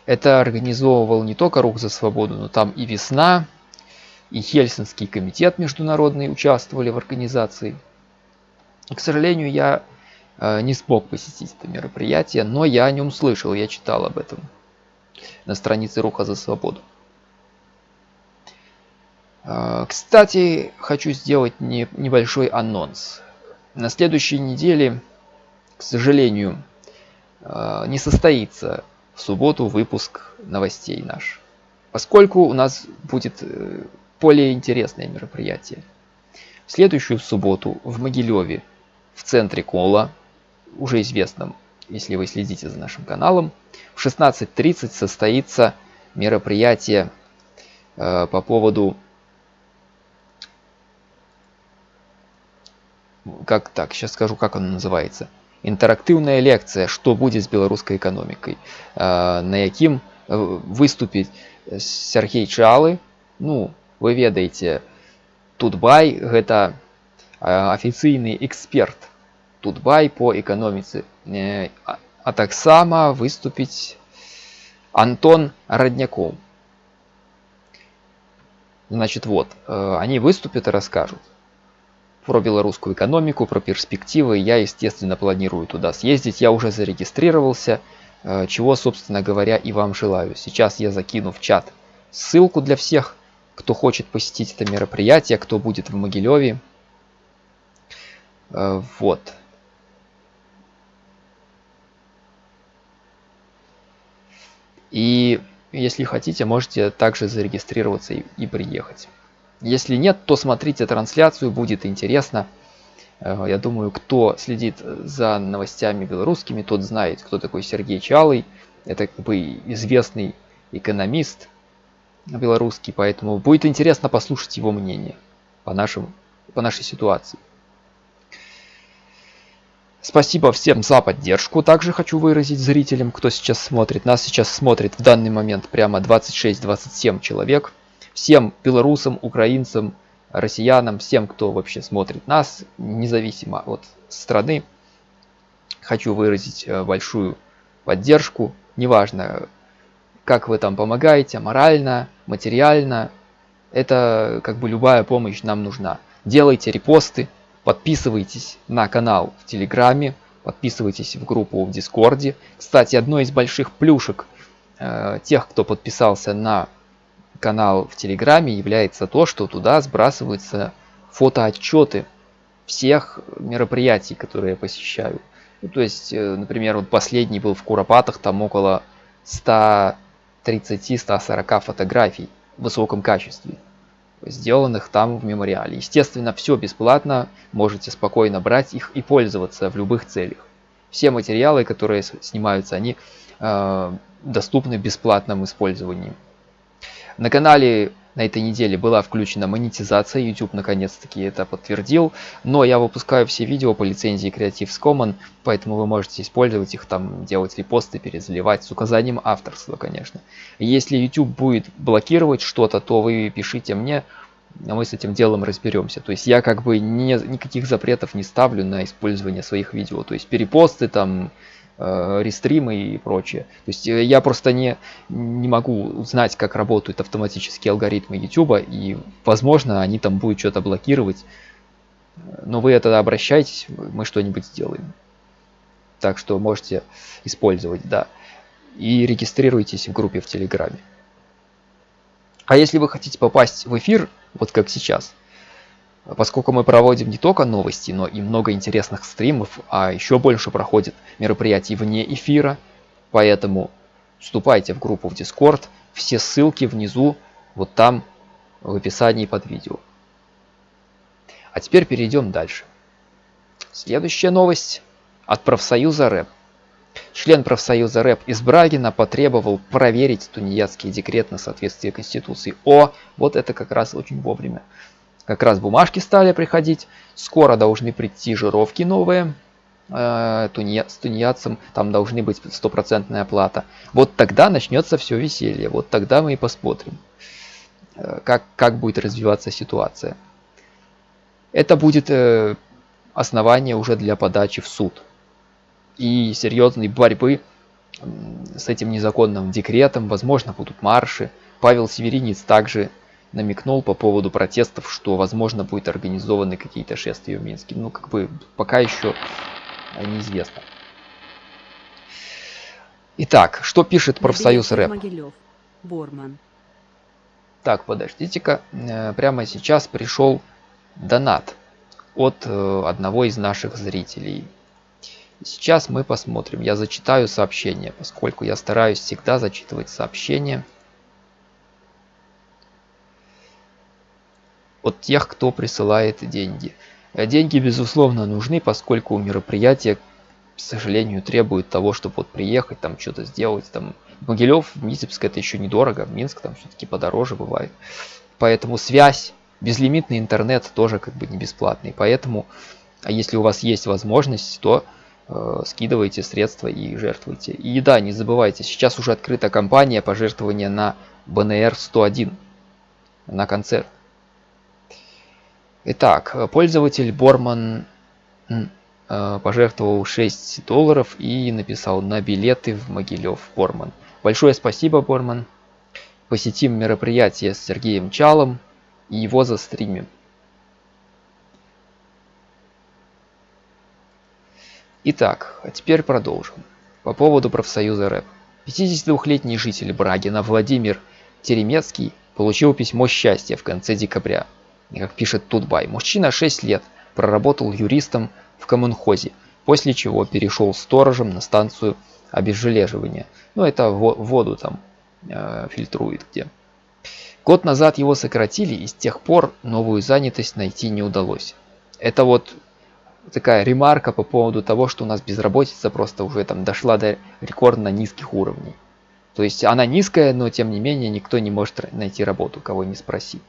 Это организовывал не только Рух за свободу, но там и Весна, и Хельсинский комитет международный участвовали в организации. И, к сожалению, я э, не смог посетить это мероприятие, но я о нем слышал, я читал об этом на странице Руха за свободу. А, кстати, хочу сделать не, небольшой анонс. На следующей неделе, к сожалению, а, не состоится в субботу выпуск новостей наш. Поскольку у нас будет э, более интересное мероприятие. В следующую субботу в Могилеве, в центре Кола, уже известном, если вы следите за нашим каналом, в 16.30 состоится мероприятие э, по поводу как так, сейчас скажу, как оно называется. Интерактивная лекция «Что будет с белорусской экономикой», на якім выступіць Сергей Чалы ну вы ведаеце тутбай гэта афіцыйны эксперт тутбай по эканоміцы а таксама выступіць Антон Радняков значит вот они выступят и расскажут про белорусскую экономику, про перспективы. Я, естественно, планирую туда съездить. Я уже зарегистрировался, э, чего, собственно говоря, и вам желаю. Сейчас я закину в чат ссылку для всех, кто хочет посетить это мероприятие, кто будет в Могилеве. Э, вот. И если хотите, можете также зарегистрироваться и, и приехать. Если нет, то смотрите трансляцию, будет интересно. Э, я думаю, кто следит за новостями белорусскими, тот знает, кто такой Сергей Чалый. Это как бы известный экономист белорусский, поэтому будет интересно послушать его мнение по, нашим, по нашей ситуации. Спасибо всем за поддержку. Также хочу выразить зрителям, кто сейчас смотрит. Нас сейчас смотрит в данный момент прямо 26-27 человек всем белорусам, украинцам, россиянам, всем, кто вообще смотрит нас, независимо от страны. хочу выразить э, большую поддержку. Неважно, как вы там помогаете, морально, материально. Это как бы любая помощь нам нужна. Делайте репосты, подписывайтесь на канал в Телеграме, подписывайтесь в группу в Дискорде. Кстати, одной из больших плюшек э, тех, кто подписался на канал в Телеграме, является то, что туда сбрасываются фотоотчеты всех мероприятий, которые я посещаю. Ну, то есть, э, например, вот последний был в Куропатах, там около 130-140 фотографий в высоком качестве, сделанных там в мемориале. Естественно, все бесплатно, можете спокойно брать их и пользоваться в любых целях. Все материалы, которые снимаются, они э, доступны в бесплатном использовании. На канале на этой неделе была включена монетизация, YouTube наконец-таки это подтвердил, но я выпускаю все видео по лицензии Creative Commons, поэтому вы можете использовать их там, делать репосты, перезаливать с указанием авторства, конечно. Если YouTube будет блокировать что-то, то вы пишите мне, а мы с этим делом разберемся. То есть я как бы не, никаких запретов не ставлю на использование своих видео, то есть перепосты там, рестримы и прочее. То есть э, я просто не, не могу знать, как работают автоматические алгоритмы YouTube, и, возможно, они там будут что-то блокировать. Но вы это обращайтесь, мы что-нибудь сделаем. Так что можете использовать, да. И регистрируйтесь в группе в Телеграме. А если вы хотите попасть в эфир, вот как сейчас, Поскольку мы проводим не только новости, но и много интересных стримов, а еще больше проходит мероприятий вне эфира, поэтому вступайте в группу в Discord, все ссылки внизу, вот там, в описании под видео. А теперь перейдем дальше. Следующая новость от профсоюза РЭП. Член профсоюза РЭП из Брагина потребовал проверить тунеядский декрет на соответствие Конституции. О, вот это как раз очень вовремя. Как раз бумажки стали приходить. Скоро должны прийти жировки новые. Э, с тунеядцем там должны быть стопроцентная оплата. Вот тогда начнется все веселье. Вот тогда мы и посмотрим, э, как, как будет развиваться ситуация. Это будет э, основание уже для подачи в суд. И серьезной борьбы с этим незаконным декретом. Возможно, будут марши. Павел Северинец также намекнул по поводу протестов, что, возможно, будет организованы какие-то шествия в Минске. Ну, как бы, пока еще неизвестно. Итак, что пишет профсоюз рэп? Могилев, Борман. Так, подождите-ка. Э, прямо сейчас пришел донат от э, одного из наших зрителей. Сейчас мы посмотрим. Я зачитаю сообщение, поскольку я стараюсь всегда зачитывать сообщения. От тех, кто присылает деньги. Э, деньги, безусловно, нужны, поскольку мероприятие, к сожалению, требует того, чтобы вот приехать, там что-то сделать. Там Могилев, Митебск это еще недорого, Минск там все-таки подороже бывает. Поэтому связь, безлимитный интернет тоже как бы не бесплатный. Поэтому, а если у вас есть возможность, то э, скидывайте средства и жертвуйте. И да, не забывайте, сейчас уже открыта кампания пожертвования на БНР 101 на концерт. Итак, пользователь Борман э, пожертвовал 6 долларов и написал на билеты в Могилев Борман. Большое спасибо, Борман. Посетим мероприятие с Сергеем Чалом и его застримим. Итак, а теперь продолжим. По поводу профсоюза рэп. 52-летний житель Брагина Владимир Теремецкий получил письмо счастья в конце декабря как пишет Тутбай. Мужчина 6 лет проработал юристом в коммунхозе, после чего перешел сторожем на станцию обезжележивания. Ну, это воду там э, фильтрует где. Год назад его сократили, и с тех пор новую занятость найти не удалось. Это вот такая ремарка по поводу того, что у нас безработица просто уже там дошла до рекордно низких уровней. То есть она низкая, но тем не менее никто не может найти работу, кого не спроси.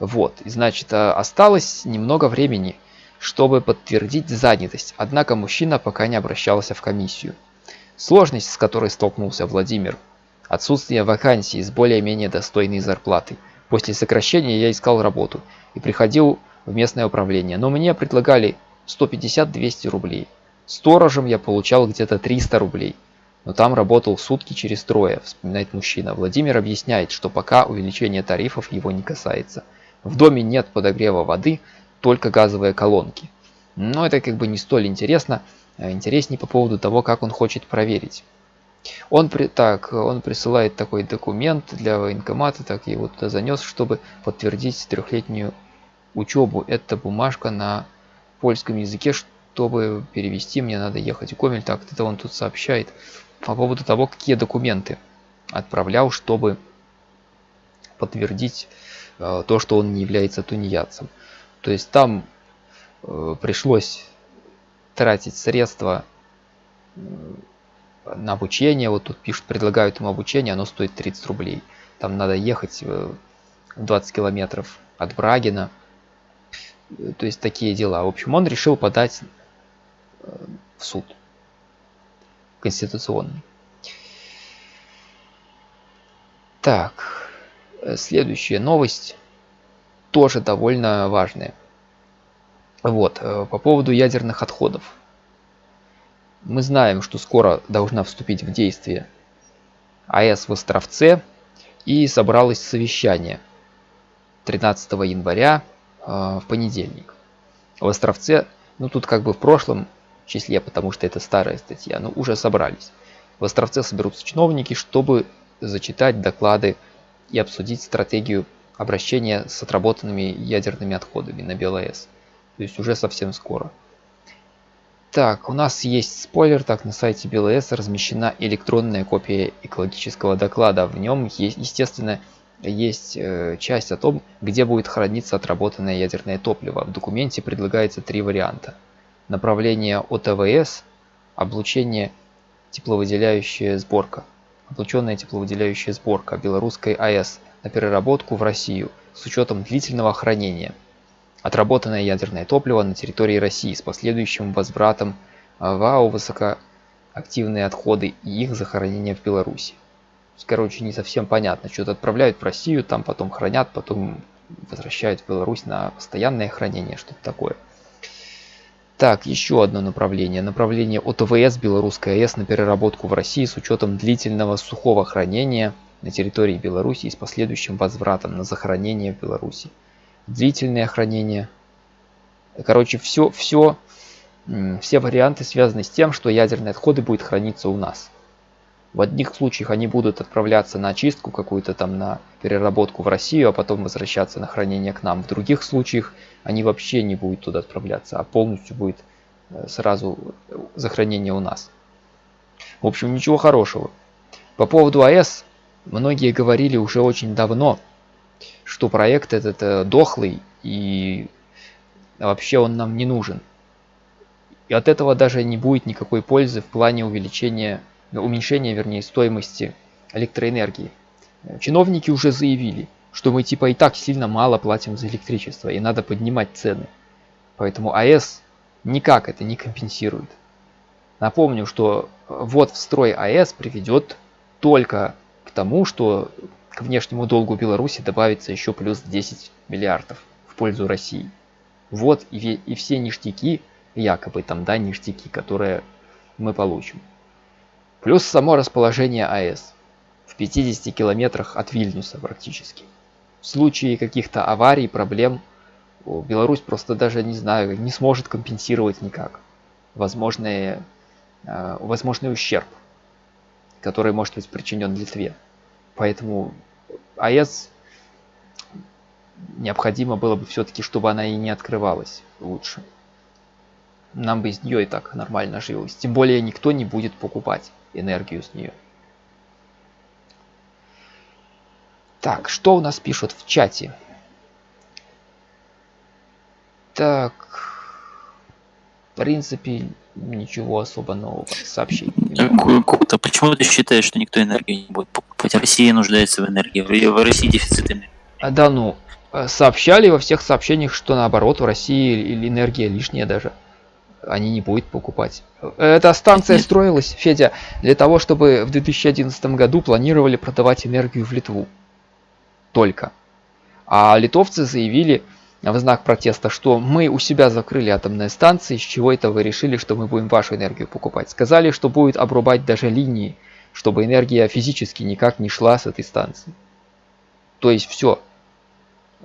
Вот, значит, э, осталось немного времени, чтобы подтвердить занятость, однако мужчина пока не обращался в комиссию. Сложность, с которой столкнулся Владимир, отсутствие вакансий с более-менее достойной зарплатой. После сокращения я искал работу и приходил в местное управление, но мне предлагали 150-200 рублей. Сторожем я получал где-то 300 рублей. Но там работал сутки через трое, вспоминает мужчина. Владимир объясняет, что пока увеличение тарифов его не касается. В доме нет подогрева воды, только газовые колонки. Но это как бы не столь интересно, а интереснее по поводу того, как он хочет проверить. Он, при, так, он присылает такой документ для военкомата, так его туда занес, чтобы подтвердить трехлетнюю учебу. Это бумажка на польском языке, чтобы перевести, мне надо ехать в Гомель. Так, это он тут сообщает по поводу того, какие документы отправлял, чтобы подтвердить то, что он не является тунеядцем. То есть там э, пришлось тратить средства э, на обучение. Вот тут пишут, предлагают ему обучение, оно стоит 30 рублей. Там надо ехать 20 километров от Брагина. То есть такие дела. В общем, он решил подать в суд конституционный. Так, следующая новость тоже довольно важная. Вот, э, по поводу ядерных отходов. Мы знаем, что скоро должна вступить в действие АЭС в Островце и собралось совещание 13 января э, в понедельник. В Островце, ну тут как бы в прошлом числе, потому что это старая статья, но уже собрались. В Островце соберутся чиновники, чтобы зачитать доклады и обсудить стратегию обращения с отработанными ядерными отходами на БелАЭС. То есть уже совсем скоро. Так, у нас есть спойлер, так на сайте БелАЭС размещена электронная копия экологического доклада. В нем есть, естественно, есть э, часть о том, где будет храниться отработанное ядерное топливо. В документе предлагается три варианта направление ОТВС, облучение тепловыделяющая сборка, облученная тепловыделяющая сборка белорусской АЭС на переработку в Россию с учетом длительного хранения. Отработанное ядерное топливо на территории России с последующим возвратом в АО высокоактивные отходы и их захоронение в Беларуси. Короче, не совсем понятно. Что-то отправляют в Россию, там потом хранят, потом возвращают в Беларусь на постоянное хранение, что-то такое. Так, еще одно направление. Направление ОТВС Белорусская АЭС на переработку в России с учетом длительного сухого хранения на территории Беларуси и с последующим возвратом на захоронение в Беларуси. Длительное хранение. Короче, все, все, все варианты связаны с тем, что ядерные отходы будут храниться у нас. В одних случаях они будут отправляться на очистку какую-то там, на переработку в Россию, а потом возвращаться на хранение к нам. В других случаях они вообще не будут туда отправляться, а полностью будет э, сразу за хранение у нас. В общем, ничего хорошего. По поводу АЭС, многие говорили уже очень давно, что проект этот э, дохлый и вообще он нам не нужен. И от этого даже не будет никакой пользы в плане увеличения уменьшение, вернее, стоимости электроэнергии. Чиновники уже заявили, что мы типа и так сильно мало платим за электричество и надо поднимать цены. Поэтому АЭС никак это не компенсирует. Напомню, что ввод в строй АЭС приведет только к тому, что к внешнему долгу Беларуси добавится еще плюс 10 миллиардов в пользу России. Вот и, и все ништяки, якобы там, да, ништяки, которые мы получим. Плюс само расположение АЭС в 50 километрах от Вильнюса практически. В случае каких-то аварий, проблем, Беларусь просто даже, не знаю, не сможет компенсировать никак возможные, э, возможный ущерб, который может быть причинен Литве. Поэтому АЭС необходимо было бы все-таки, чтобы она и не открывалась лучше. Нам бы из нее и так нормально жилось. Тем более никто не будет покупать энергию с нее. Так, что у нас пишут в чате? Так, в принципе, ничего особо нового сообщить. Круто. Почему ты считаешь, что никто энергию не будет покупать? Россия нуждается в энергии. В России дефицит энергии. А, да ну, сообщали во всех сообщениях, что наоборот в России энергия лишняя даже они не будут покупать. Эта станция строилась, Федя, для того, чтобы в 2011 году планировали продавать энергию в Литву. Только. А литовцы заявили, в знак протеста, что мы у себя закрыли атомные станции, с чего это вы решили, что мы будем вашу энергию покупать. Сказали, что будет обрубать даже линии, чтобы энергия физически никак не шла с этой станции. То есть все.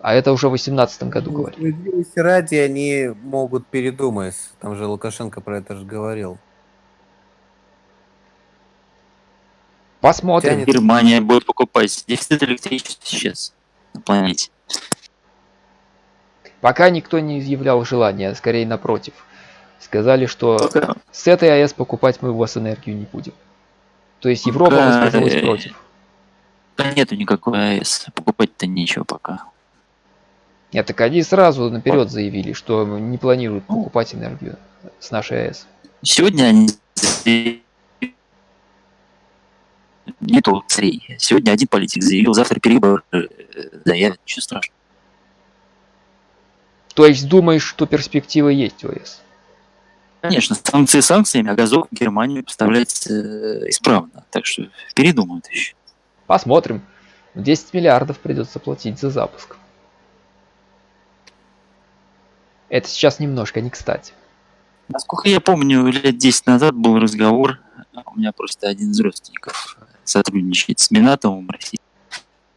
А это уже в 2018 году говорили. Ради они могут передумать. Там же Лукашенко про это же говорил. Посмотрим. Тянет. Германия будет покупать. Дефицит электричества сейчас на планете. Пока никто не изъявлял желания, скорее напротив. Сказали, что Пока, с этой АЭС покупать мы у вас энергию не будем. То есть Европа Пока, высказалась против. пока нету никакой АЭС. Покупать-то нечего пока. Нет, так они сразу наперед заявили, что не планируют покупать энергию с нашей АЭС. Сегодня они заявили- не то царей. Сегодня один политик заявил, завтра перебор заявят, ничего страшного. То есть думаешь, что перспективы есть у? Конечно, санкции санкциями, а газок в Германию поставляется э, исправно. Так что передумают еще. Посмотрим. 10 миллиардов придется платить за запуск. Это сейчас немножко не кстати. Насколько я помню, лет 10 назад был разговор, у меня просто один из родственников сотрудничает с Минатовым России.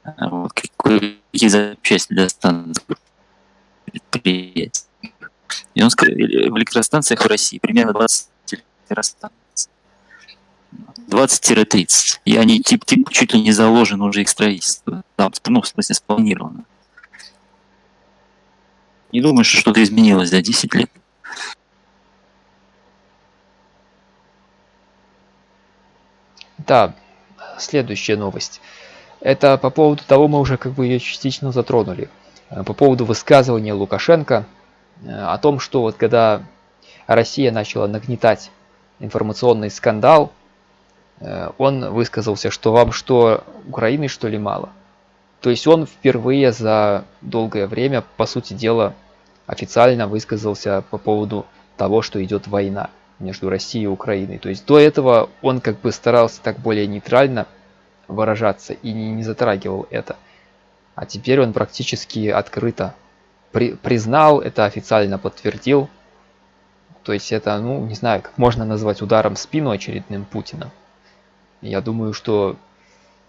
А Вот, какой- какие запчасти для предприятий. И он сказал, в электростанциях в России примерно 20 электростанций. 20-30. И они тип, тип чуть ли не заложено уже их строительство. Там, ну, в смысле, спланировано. Не думаю, что что-то изменилось за 10 лет. Да, следующая новость. Это по поводу того, мы уже как бы ее частично затронули. Э, По поводу высказывания Лукашенко э, о том, что вот когда Россия начала нагнетать информационный скандал, э, он высказался, что вам что, Украины что ли мало? То есть он впервые за долгое время, по сути дела, официально высказался по поводу того, что идет война между Россией и Украиной. То есть до этого он как бы старался так более нейтрально выражаться и не, не затрагивал это. А теперь он практически открыто при- признал, это официально подтвердил. То есть это, ну, не знаю, как можно назвать ударом в спину очередным Путина. Я думаю, что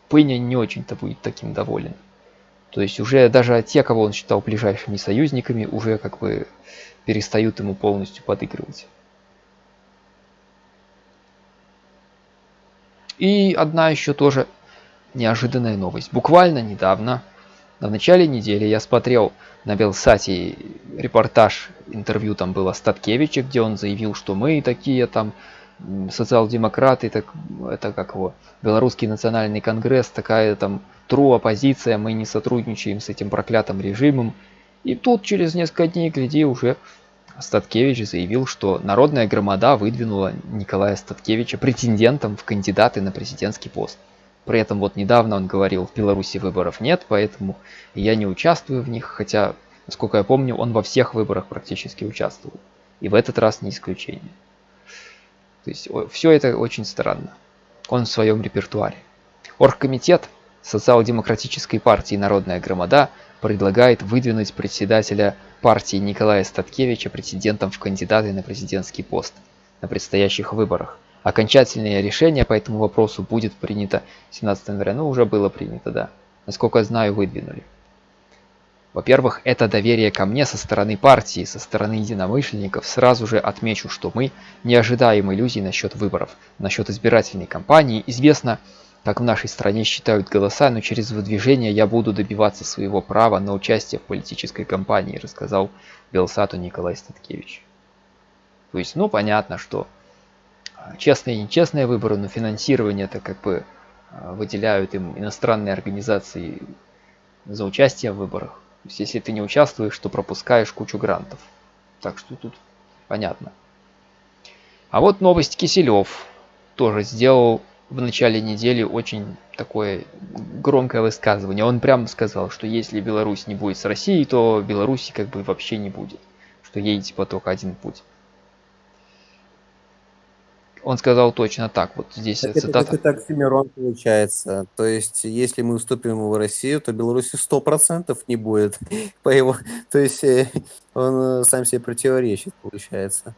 Пыня не очень-то будет таким доволен. То есть уже даже те, кого он считал ближайшими союзниками, уже как бы перестают ему полностью подыгрывать. И одна еще тоже неожиданная новость. Буквально недавно, в начале недели, я смотрел на Белсате репортаж, интервью там было Статкевича, где он заявил, что мы такие там социал-демократы, так, это как его, Белорусский национальный конгресс, такая там тру оппозиция, мы не сотрудничаем с этим проклятым режимом. И тут через несколько дней, гляди, уже Статкевич заявил, что народная громада выдвинула Николая Статкевича претендентом в кандидаты на президентский пост. При этом вот недавно он говорил, в Беларуси выборов нет, поэтому я не участвую в них, хотя, насколько я помню, он во всех выборах практически участвовал. И в этот раз не исключение. То есть все это очень странно. Он в своем репертуаре. Оргкомитет социал-демократической партии «Народная громада» предлагает выдвинуть председателя партии Николая Статкевича претендентом в кандидаты на президентский пост на предстоящих выборах. Окончательное решение по этому вопросу будет принято 17 января. Ну, уже было принято, да. Насколько я знаю, выдвинули. Во-первых, это доверие ко мне со стороны партии, со стороны единомышленников. Сразу же отмечу, что мы не ожидаем иллюзий насчет выборов, насчет избирательной кампании. Известно, как в нашей стране считают голоса, но через выдвижение я буду добиваться своего права на участие в политической кампании, рассказал Белсату Николай Статкевич. То есть, ну, понятно, что а, честные и нечестные выборы, но финансирование это как бы а, выделяют им иностранные организации за участие в выборах. То есть, если ты не участвуешь, то пропускаешь кучу грантов. Так что тут понятно. А вот новость Киселев тоже сделал в начале недели очень такое громкое высказывание. Он прямо сказал, что если Беларусь не будет с Россией, то Беларуси как бы вообще не будет. Что ей типа только один путь. Он сказал точно так. Вот здесь Так это, цитата. это так Семирон получается. То есть, если мы уступим в Россию, то Беларуси сто процентов не будет по его. То есть э, он э, сам себе противоречит, получается.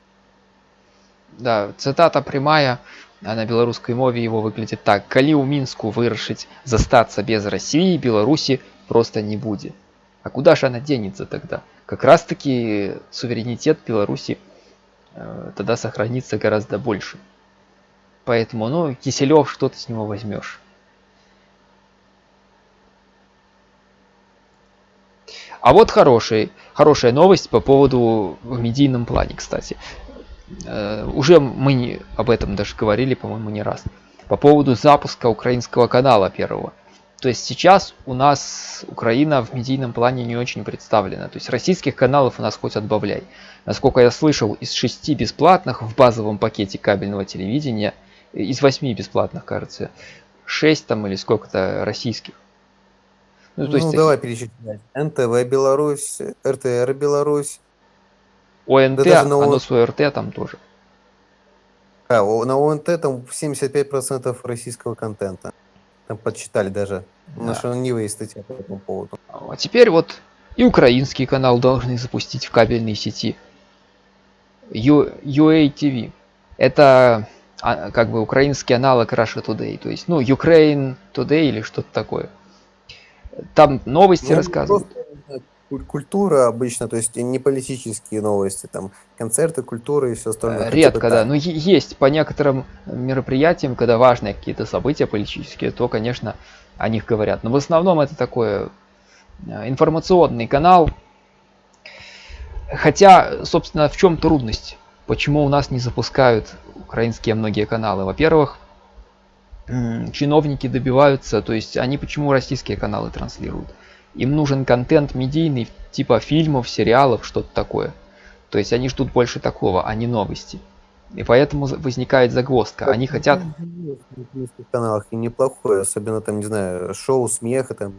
Да, цитата прямая, а на беларускай мове его выглядит так. Калі ў мінску вырашыць застаться без России, Беларуси просто не будет. А куда же она денется тогда? Как раз таки суверенитет Беларуси э, тогда сохранится гораздо больше. Поэтому, ну, Киселев, что ты с него возьмешь? А вот хороший, хорошая новость по поводу в медийном плане, кстати. Э, уже мы не, об этом даже говорили, по-моему, не раз. По поводу запуска украинского канала первого. То есть сейчас у нас Украина в медийном плане не очень представлена. То есть российских каналов у нас хоть отбавляй. Насколько я слышал, из шести бесплатных в базовом пакете кабельного телевидения, из восьми бесплатных, кажется, шесть там или сколько-то российских. Ну, то есть, ну давай перечислять. НТВ Беларусь, РТР Беларусь. ОНТ, да на оно с ОРТ там тоже. А, на ОНТ там 75% российского контента. Там подсчитали даже. Да. Наша не статья по этому поводу. А теперь вот и украинский канал должны запустить в кабельной сети. UATV. Это а, как бы украинский аналог Russia Today. То есть, ну, Ukraine Today или что-то такое. Там новости ну, рассказывают. Культура обычно, то есть не политические новости, там концерты, культура и все остальное. Редко, да. Но есть по некоторым мероприятиям, когда важные какие-то события политические, то, конечно, о них говорят. Но в основном это такой э, информационный канал. Хотя, собственно, в чем трудность? Почему у нас не запускают украинские многие каналы? Во-первых, чиновники добиваются, то есть они почему российские каналы транслируют? Им нужен контент медийный, типа фильмов, сериалов, что-то такое. То есть они ждут больше такого, а не новости. И поэтому возникает загвоздка. Они хотят... В каналах и неплохое, особенно там, не знаю, шоу смеха, там,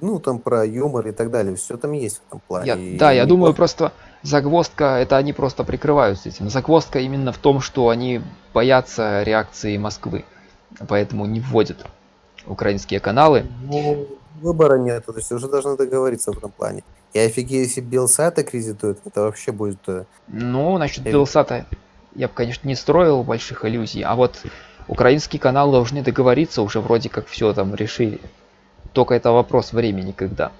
ну, там про юмор и так далее. Все там есть в этом плане. Я, да, я думаю, просто загвоздка, это они просто прикрываются этим. Загвоздка именно в том, что они боятся реакции Москвы. Поэтому не вводят украинские каналы. Ну, выбора нет, то есть уже должны договориться в этом плане. Я офигею, если Белсат аккредитует, это вообще будет... Э, ну, насчет Белсата я бы, конечно, не строил больших иллюзий, а вот украинский канал должны договориться, уже вроде как все там решили. Только это вопрос времени, когда.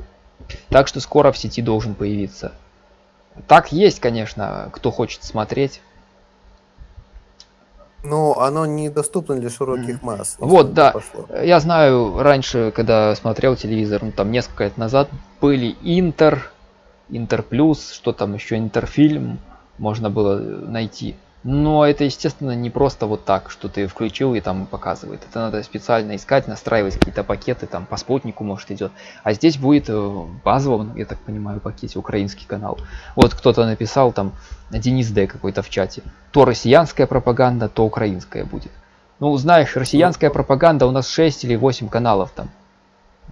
Так что скоро в сети должен появиться. Так есть, конечно, кто хочет смотреть. Но оно недоступно для широких масс. Вот, да. Пошло. Я знаю, раньше, когда смотрел телевизор, ну там несколько лет назад, были Интер, Интер Плюс, что там еще, Интерфильм можно было найти. Но это, естественно, не просто вот так, что ты включил и там показывает. Это надо специально искать, настраивать какие-то пакеты, там по спутнику может идет. А здесь будет в базовом, я так понимаю, пакете украинский канал. Вот кто-то написал там, Денис Д какой-то в чате. То россиянская пропаганда, то украинская будет. Ну, знаешь, россиянская пропаганда у нас 6 или 8 каналов там.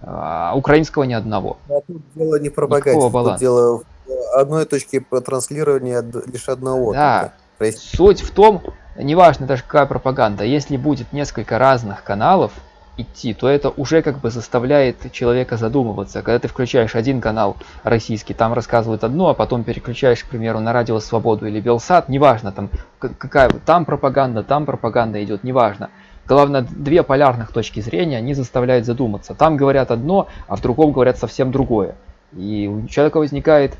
А украинского ни одного. А тут дело не пропаганде, тут дело в одной точке транслирования лишь одного. Да. Только. Суть в том, неважно даже какая пропаганда, если будет несколько разных каналов идти, то это уже как бы заставляет человека задумываться. Когда ты включаешь один канал российский, там рассказывают одно, а потом переключаешь, к примеру, на Радио Свободу или Белсат, неважно, там какая там пропаганда, там пропаганда идет, неважно. Главное, две полярных точки зрения, они заставляют задуматься. Там говорят одно, а в другом говорят совсем другое. И у человека возникает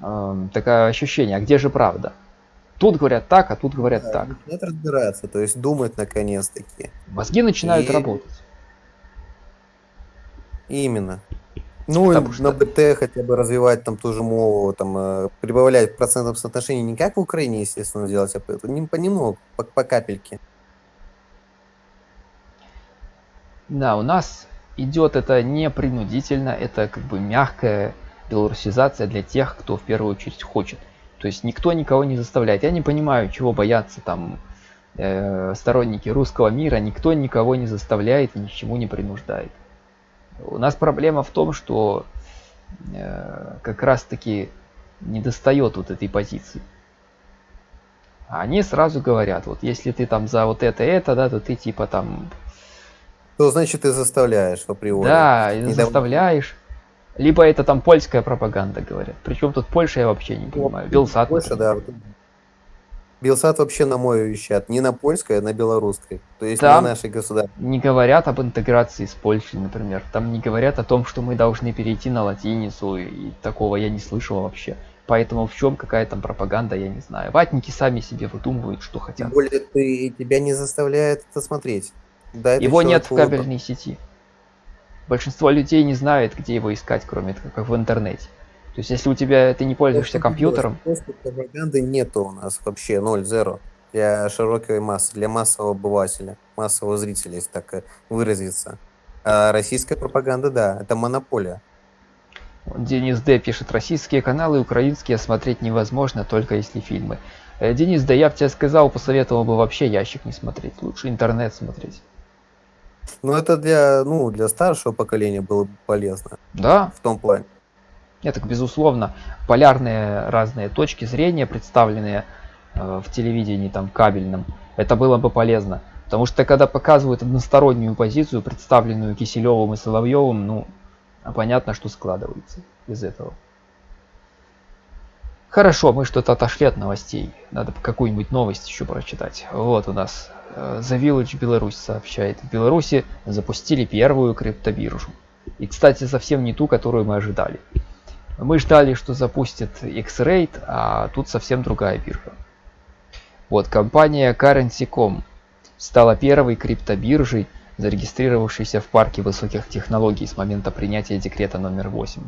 э, такое ощущение, а где же правда? Тут говорят так, а тут говорят да, так. Начинает разбираться, то есть думать наконец-таки. Мозги начинают и... работать. Именно. Ну, Потому и что... на БТ хотя бы развивать там ту же мову, там, э, прибавлять процентов соотношений не как в Украине, естественно, делать, а не понемногу, по, по капельке. Да, у нас идет это не принудительно, это как бы мягкая белорусизация для тех, кто в первую очередь хочет. То есть никто никого не заставляет. Я не понимаю, чего боятся там э, сторонники русского мира. Никто никого не заставляет и ни к чему не принуждает. У нас проблема в том, что э, как раз таки не достает вот этой позиции. они сразу говорят, вот если ты там за вот это, это, да, то ты типа там... То значит ты заставляешь априори. Да, и заставляешь. Либо это там польская пропаганда, говорят. Причем тут Польша я вообще не понимаю. Белсат. Польша, да. Белсат вообще на мой вещат. Не на польской, а на белорусской. То есть Там на нашей государственной. Не говорят об интеграции с Польшей, например. Там не говорят о том, что мы должны перейти на латиницу. И такого я не слышал вообще. Поэтому в чем какая там пропаганда, я не знаю. Ватники сами себе выдумывают, что хотят. Тем более ты, тебя не заставляет это смотреть. Да, его нет в кабельной сети. Большинство людей не знает, где его искать, кроме как в интернете. То есть, если у тебя ты не пользуешься компьютером... Пропаганды нету у нас вообще 0-0 для широкой массы, для массового обывателя, массового зрителя, если так выразиться. А российская пропаганда, да, это монополия. Денис Д. пишет, российские каналы украинские смотреть невозможно, только если фильмы. Э, Денис Д. я бы тебе сказал, посоветовал бы вообще ящик не смотреть, лучше интернет смотреть. Ну это для, ну, для старшего поколения было бы полезно. Да. В том плане. Нет, так безусловно, полярные разные точки зрения, представленные э, в телевидении, там, кабельном, это было бы полезно. Потому что когда показывают одностороннюю позицию, представленную Киселевым и Соловьевым, ну, понятно, что складывается из этого. Хорошо, мы что-то отошли от новостей. Надо какую-нибудь новость еще прочитать. Вот у нас The Village Беларусь сообщает. В Беларуси запустили первую криптобиржу. И, кстати, совсем не ту, которую мы ожидали. Мы ждали, что запустят X-Rate, а тут совсем другая биржа. Вот, компания Currency.com стала первой криптобиржей, зарегистрировавшейся в парке высоких технологий с момента принятия декрета номер 8.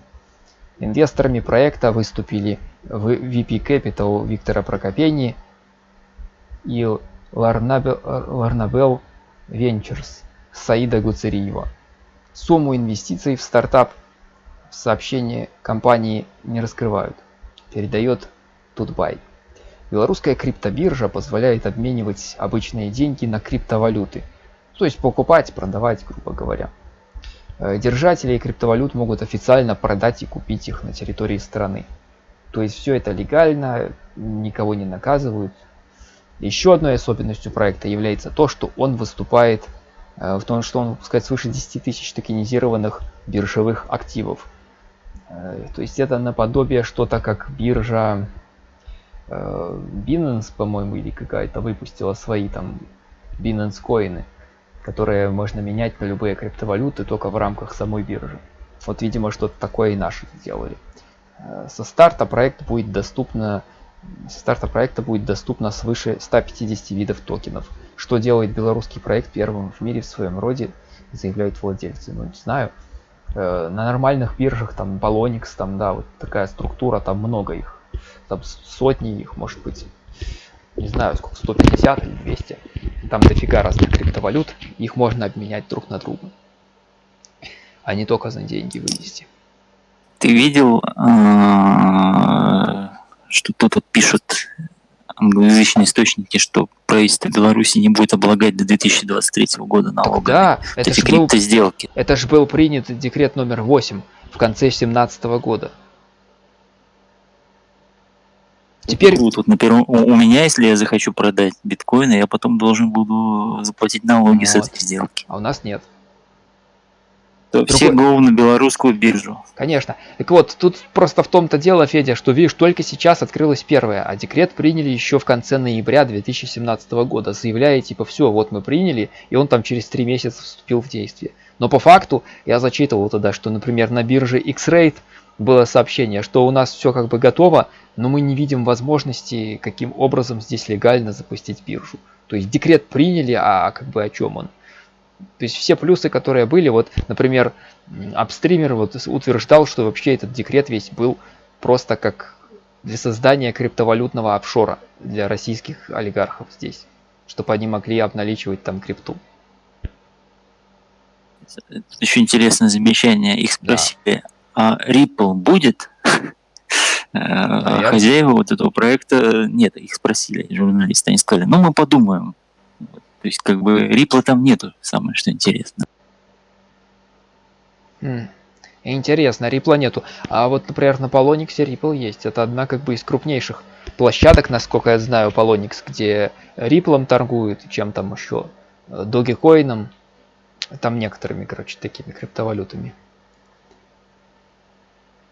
Инвесторами проекта выступили VP Capital Виктора Прокопени и Larnabel Ventures Саида Гуцериева. Сумму инвестиций в стартап в сообщении компании не раскрывают. Передает Тутбай. Белорусская криптобиржа позволяет обменивать обычные деньги на криптовалюты. То есть покупать, продавать, грубо говоря. Э, держатели криптовалют могут официально продать и купить их на территории страны. То есть все это легально, никого не наказывают. Еще одной особенностью проекта является то, что он выступает э, в том, что он выпускает свыше 10 тысяч токенизированных биржевых активов. Э, то есть это наподобие что-то как биржа Binance, по-моему, или какая-то выпустила свои там Binance коины которые можно менять на любые криптовалюты только в рамках самой биржи. Вот, видимо, что-то такое и наши сделали. Э, со старта проект будет доступно со старта проекта будет доступно свыше 150 видов токенов. Что делает белорусский проект первым в мире в своем роде, заявляют владельцы. Ну, не знаю. Э, на нормальных биржах, там, Balonix, там, да, вот такая структура, там много их. Там сотни их, может быть не знаю, сколько, 150 или 200. Там дофига разных криптовалют, их можно обменять друг на друга, а не только за деньги вывести. Ты видел, что тут пишут англоязычные источники, что правительство Беларуси не будет облагать до 2023 года налогами. Да, это же был, сделки. Это же был принят декрет номер 8 в конце 2017 года. Теперь вот, вот например, у, у меня, если я захочу продать биткоины, я потом должен буду заплатить налоги вот. с этой сделки. А у нас нет. Другой... все голову на белорусскую биржу. Конечно. Так вот, тут просто в том-то дело, Федя, что видишь, только сейчас открылась первая, а декрет приняли еще в конце ноября 2017 года, заявляя типа все, вот мы приняли, и он там через три месяца вступил в действие. Но по факту я зачитывал тогда, что, например, на бирже X-Rate было сообщение, что у нас все как бы готово, но мы не видим возможности, каким образом здесь легально запустить биржу. То есть декрет приняли, а как бы о чем он? То есть все плюсы, которые были, вот, например, апстример вот утверждал, что вообще этот декрет весь был просто как для создания криптовалютного офшора для российских олигархов здесь, чтобы они могли обналичивать там крипту. Тут еще интересное замечание. Их спросили, да. а Ripple будет? А э, хозяева вот этого проекта, нет, их спросили журналисты, они сказали, ну мы подумаем. То есть как бы Рипла там нету, самое что интересно. Интересно, Рипла нету. А вот, например, на Полониксе Ripple есть. Это одна как бы из крупнейших площадок, насколько я знаю, Polonix, где Риплом торгуют, чем там еще, Dogecoin, там некоторыми, короче, такими криптовалютами.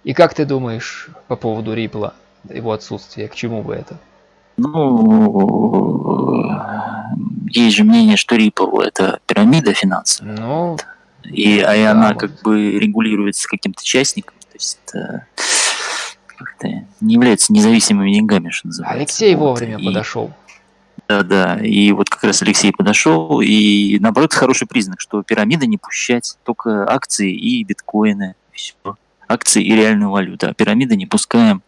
И как ты думаешь по поводу Рипла, его отсутствия, к чему бы это? Ну, есть же мнение, что Ripple это пирамида финансовая. Ну, и, а и да, она может. как бы регулируется каким-то частником. То есть это как-то не является независимыми деньгами, что называется. Алексей Вот. вовремя И- подошел. Да, да. И вот как раз Алексей подошел, и наоборот хороший признак, что пирамида не пущать, только акции и биткоины. Все. Акции и реальную валюту. А пирамиды не пускаем.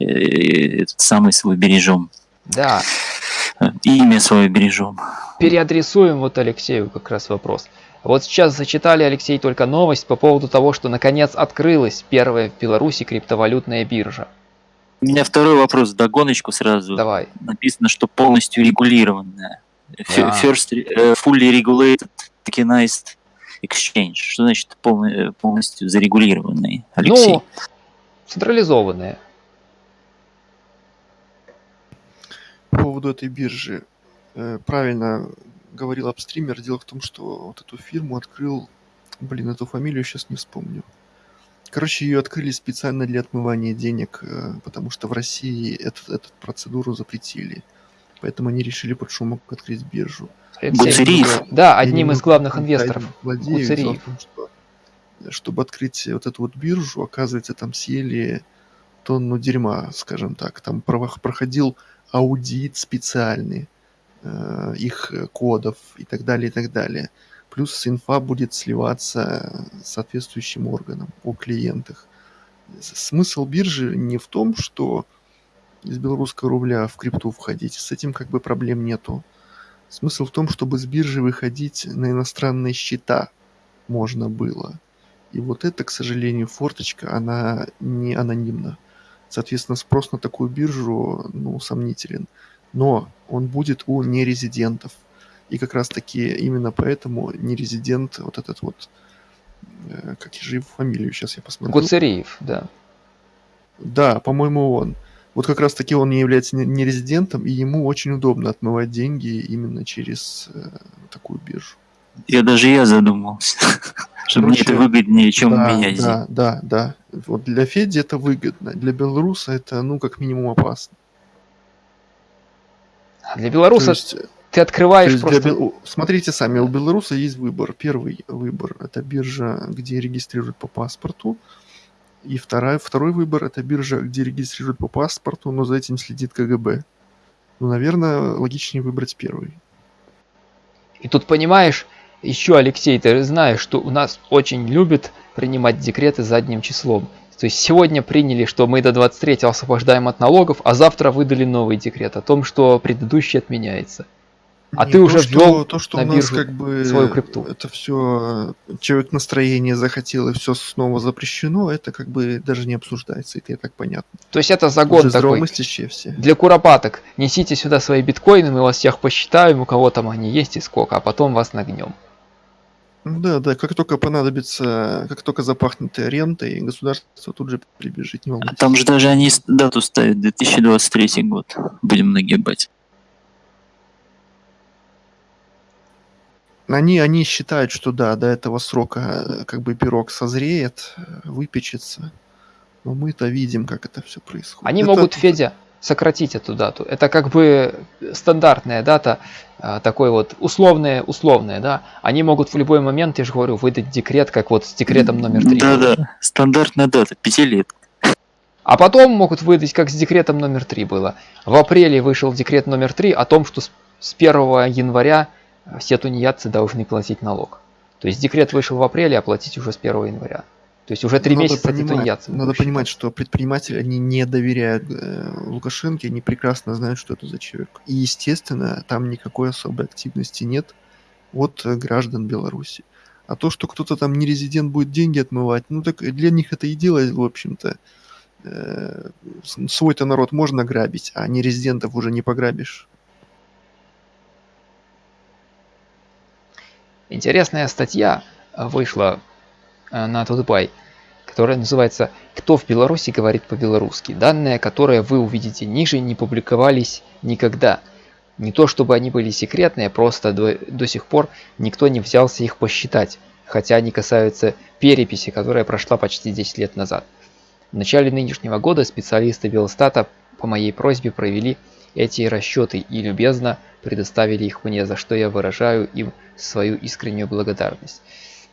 э, Этот самый свой бережем. Да, И имя свое бережем. переадресуем вот Алексею как раз вопрос. Вот сейчас зачитали, Алексей, только новость по поводу того, что наконец открылась первая в Беларуси криптовалютная биржа. У меня второй вопрос, догоночку сразу. Давай. Написано, что полностью регулированная. Да. First э, fully regulated tokenized exchange. Что значит э, полностью зарегулированный, Алексей? Ну, централизованная. По поводу этой биржи. э, Правильно говорил апстример. Дело в том, что вот эту фирму открыл... Блин, эту фамилию сейчас не вспомню. Короче, ее открыли специально для отмывания денег, э, потому что в России этот, эту процедуру запретили. Поэтому они решили под шумок открыть биржу. Гуцериев. Да, одним из главных инвесторов. владею. Гуцериев. том, что, чтобы открыть вот эту вот биржу, оказывается, там съели тонну дерьма, скажем так. Там проходил аудит специальный э, их кодов и так далее, и так далее. Плюс инфа будет сливаться соответствующим органам о клиентах. Смысл биржи не в том, что из белорусского рубля в крипту входить. С этим как бы проблем нету. Смысл в том, чтобы с биржи выходить на иностранные счета можно было. И вот это, к сожалению, форточка, она не анонимна. Соответственно, спрос на такую биржу, ну, сомнителен. Но он будет у нерезидентов. И как раз таки именно поэтому нерезидент, вот этот вот, э, как же его фамилию, сейчас я посмотрю. Гуцериев, да. Да, по-моему, он. Вот как раз таки он не является не- нерезидентом, и ему очень удобно отмывать деньги именно через э, такую биржу. Я даже я задумался, что мне это выгоднее, чем у да, меня здесь. да, да, да. Вот для Феди это выгодно, для белоруса это, ну, как минимум опасно. А Для белоруса есть, ты открываешь просто... бел- Смотрите сами, у белоруса есть выбор. Первый выбор – это биржа, где регистрируют по паспорту. И вторая, второй выбор – это биржа, где регистрируют по паспорту, но за этим следит КГБ. Ну, наверное, логичнее выбрать первый. И тут понимаешь, еще, Алексей, ты знаешь, что у нас очень любят принимать декреты задним числом. То есть сегодня приняли, что мы до 23 освобождаем от налогов, а завтра выдали новый декрет о том, что предыдущий отменяется. А Не, ты то, уже что- ввел то, что на у нас биржу как бы свою крипту. это все человек настроение захотел и все снова запрещено, это как бы даже не обсуждается, это и так понятно. То есть это загон Уже такой. все. Для куропаток. Несите сюда свои биткоины, мы вас всех посчитаем, у кого там они есть и сколько, а потом вас нагнем. Ну Да, да, как только понадобится, как только запахнет рентой, государство тут же прибежит, не А там же даже они дату ставят 2023 год. Будем нагибать. Они, они считают, что да, до этого срока э, как бы пирог созреет, э, выпечется. Но мы-то видим, как это все происходит. Они Это- могут, Федя, сократить эту дату. Это как бы стандартная дата, а, такой вот условная, условная, да. Они могут в любой момент, я же говорю, выдать декрет, как вот с декретом номер три. Да-да, стандартная дата, пятилетка. А потом могут выдать, как с декретом номер 3 было. В апреле вышел декрет номер 3 о том, что с с 1 января все тунеядцы должны платить налог. То есть декрет вышел в апреле, а платить уже с 1 января. То есть уже три месяца понимать- тунеядцам Надо понимать, что предприниматели, они не доверяют э, Лукашенко, они прекрасно знают, что это за человек. И, естественно, там никакой особой активности нет от э, граждан Беларуси. А то, что кто-то там не резидент будет деньги отмывать, ну так для них это и дело, в общем-то. Э, Свой-то народ можно грабить, а не резидентов уже не пограбишь. Интересная статья вышла на Тутбай, которая называется «Кто в Беларуси говорит по-белорусски?». Данные, которые вы увидите ниже, не публиковались никогда. Не то чтобы они были секретные, просто до, до сих пор никто не взялся их посчитать, хотя они касаются переписи, которая прошла почти 10 лет назад. В начале нынешнего года специалисты Белстата по моей просьбе провели эти расчеты и любезно предоставили их мне, за что я выражаю им свою искреннюю благодарность.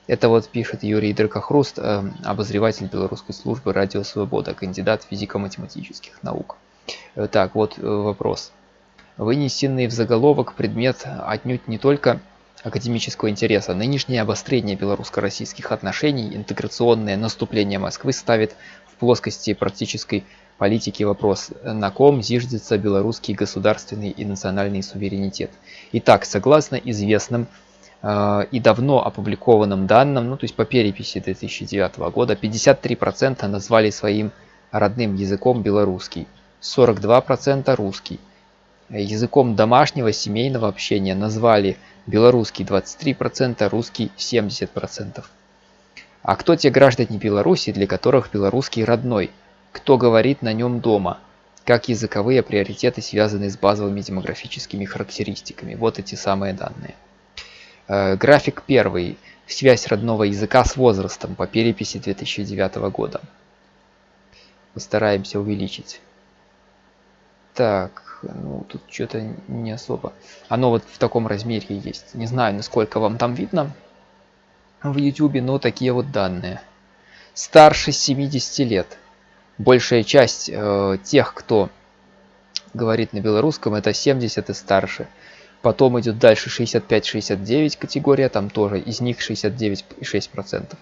Это вот пишет Юрий Дракохруст, э, обозреватель белорусской службы Радио Свобода, кандидат физико-математических наук. Э, так, вот э, вопрос. Вынесенный в заголовок предмет отнюдь не только академического интереса. Нынешнее обострение белорусско-российских отношений, интеграционное наступление Москвы ставит в плоскости практической политики вопрос, на ком зиждется белорусский государственный и национальный суверенитет. Итак, согласно известным и давно опубликованным данным, ну то есть по переписи 2009 года, 53% назвали своим родным языком белорусский, 42% русский. Языком домашнего семейного общения назвали белорусский 23%, русский 70%. А кто те граждане Беларуси, для которых белорусский родной – кто говорит на нем дома, как языковые приоритеты связаны с базовыми демографическими характеристиками. Вот эти самые данные. Э, график первый. Связь родного языка с возрастом по переписи 2009 года. Постараемся увеличить. Так, ну тут что-то не особо. Оно вот в таком размере есть. Не знаю, насколько вам там видно в YouTube, но такие вот данные. Старше 70 лет большая часть э, тех, кто говорит на белорусском, это 70 и старше. Потом идет дальше 65-69 категория, там тоже из них 69,6%.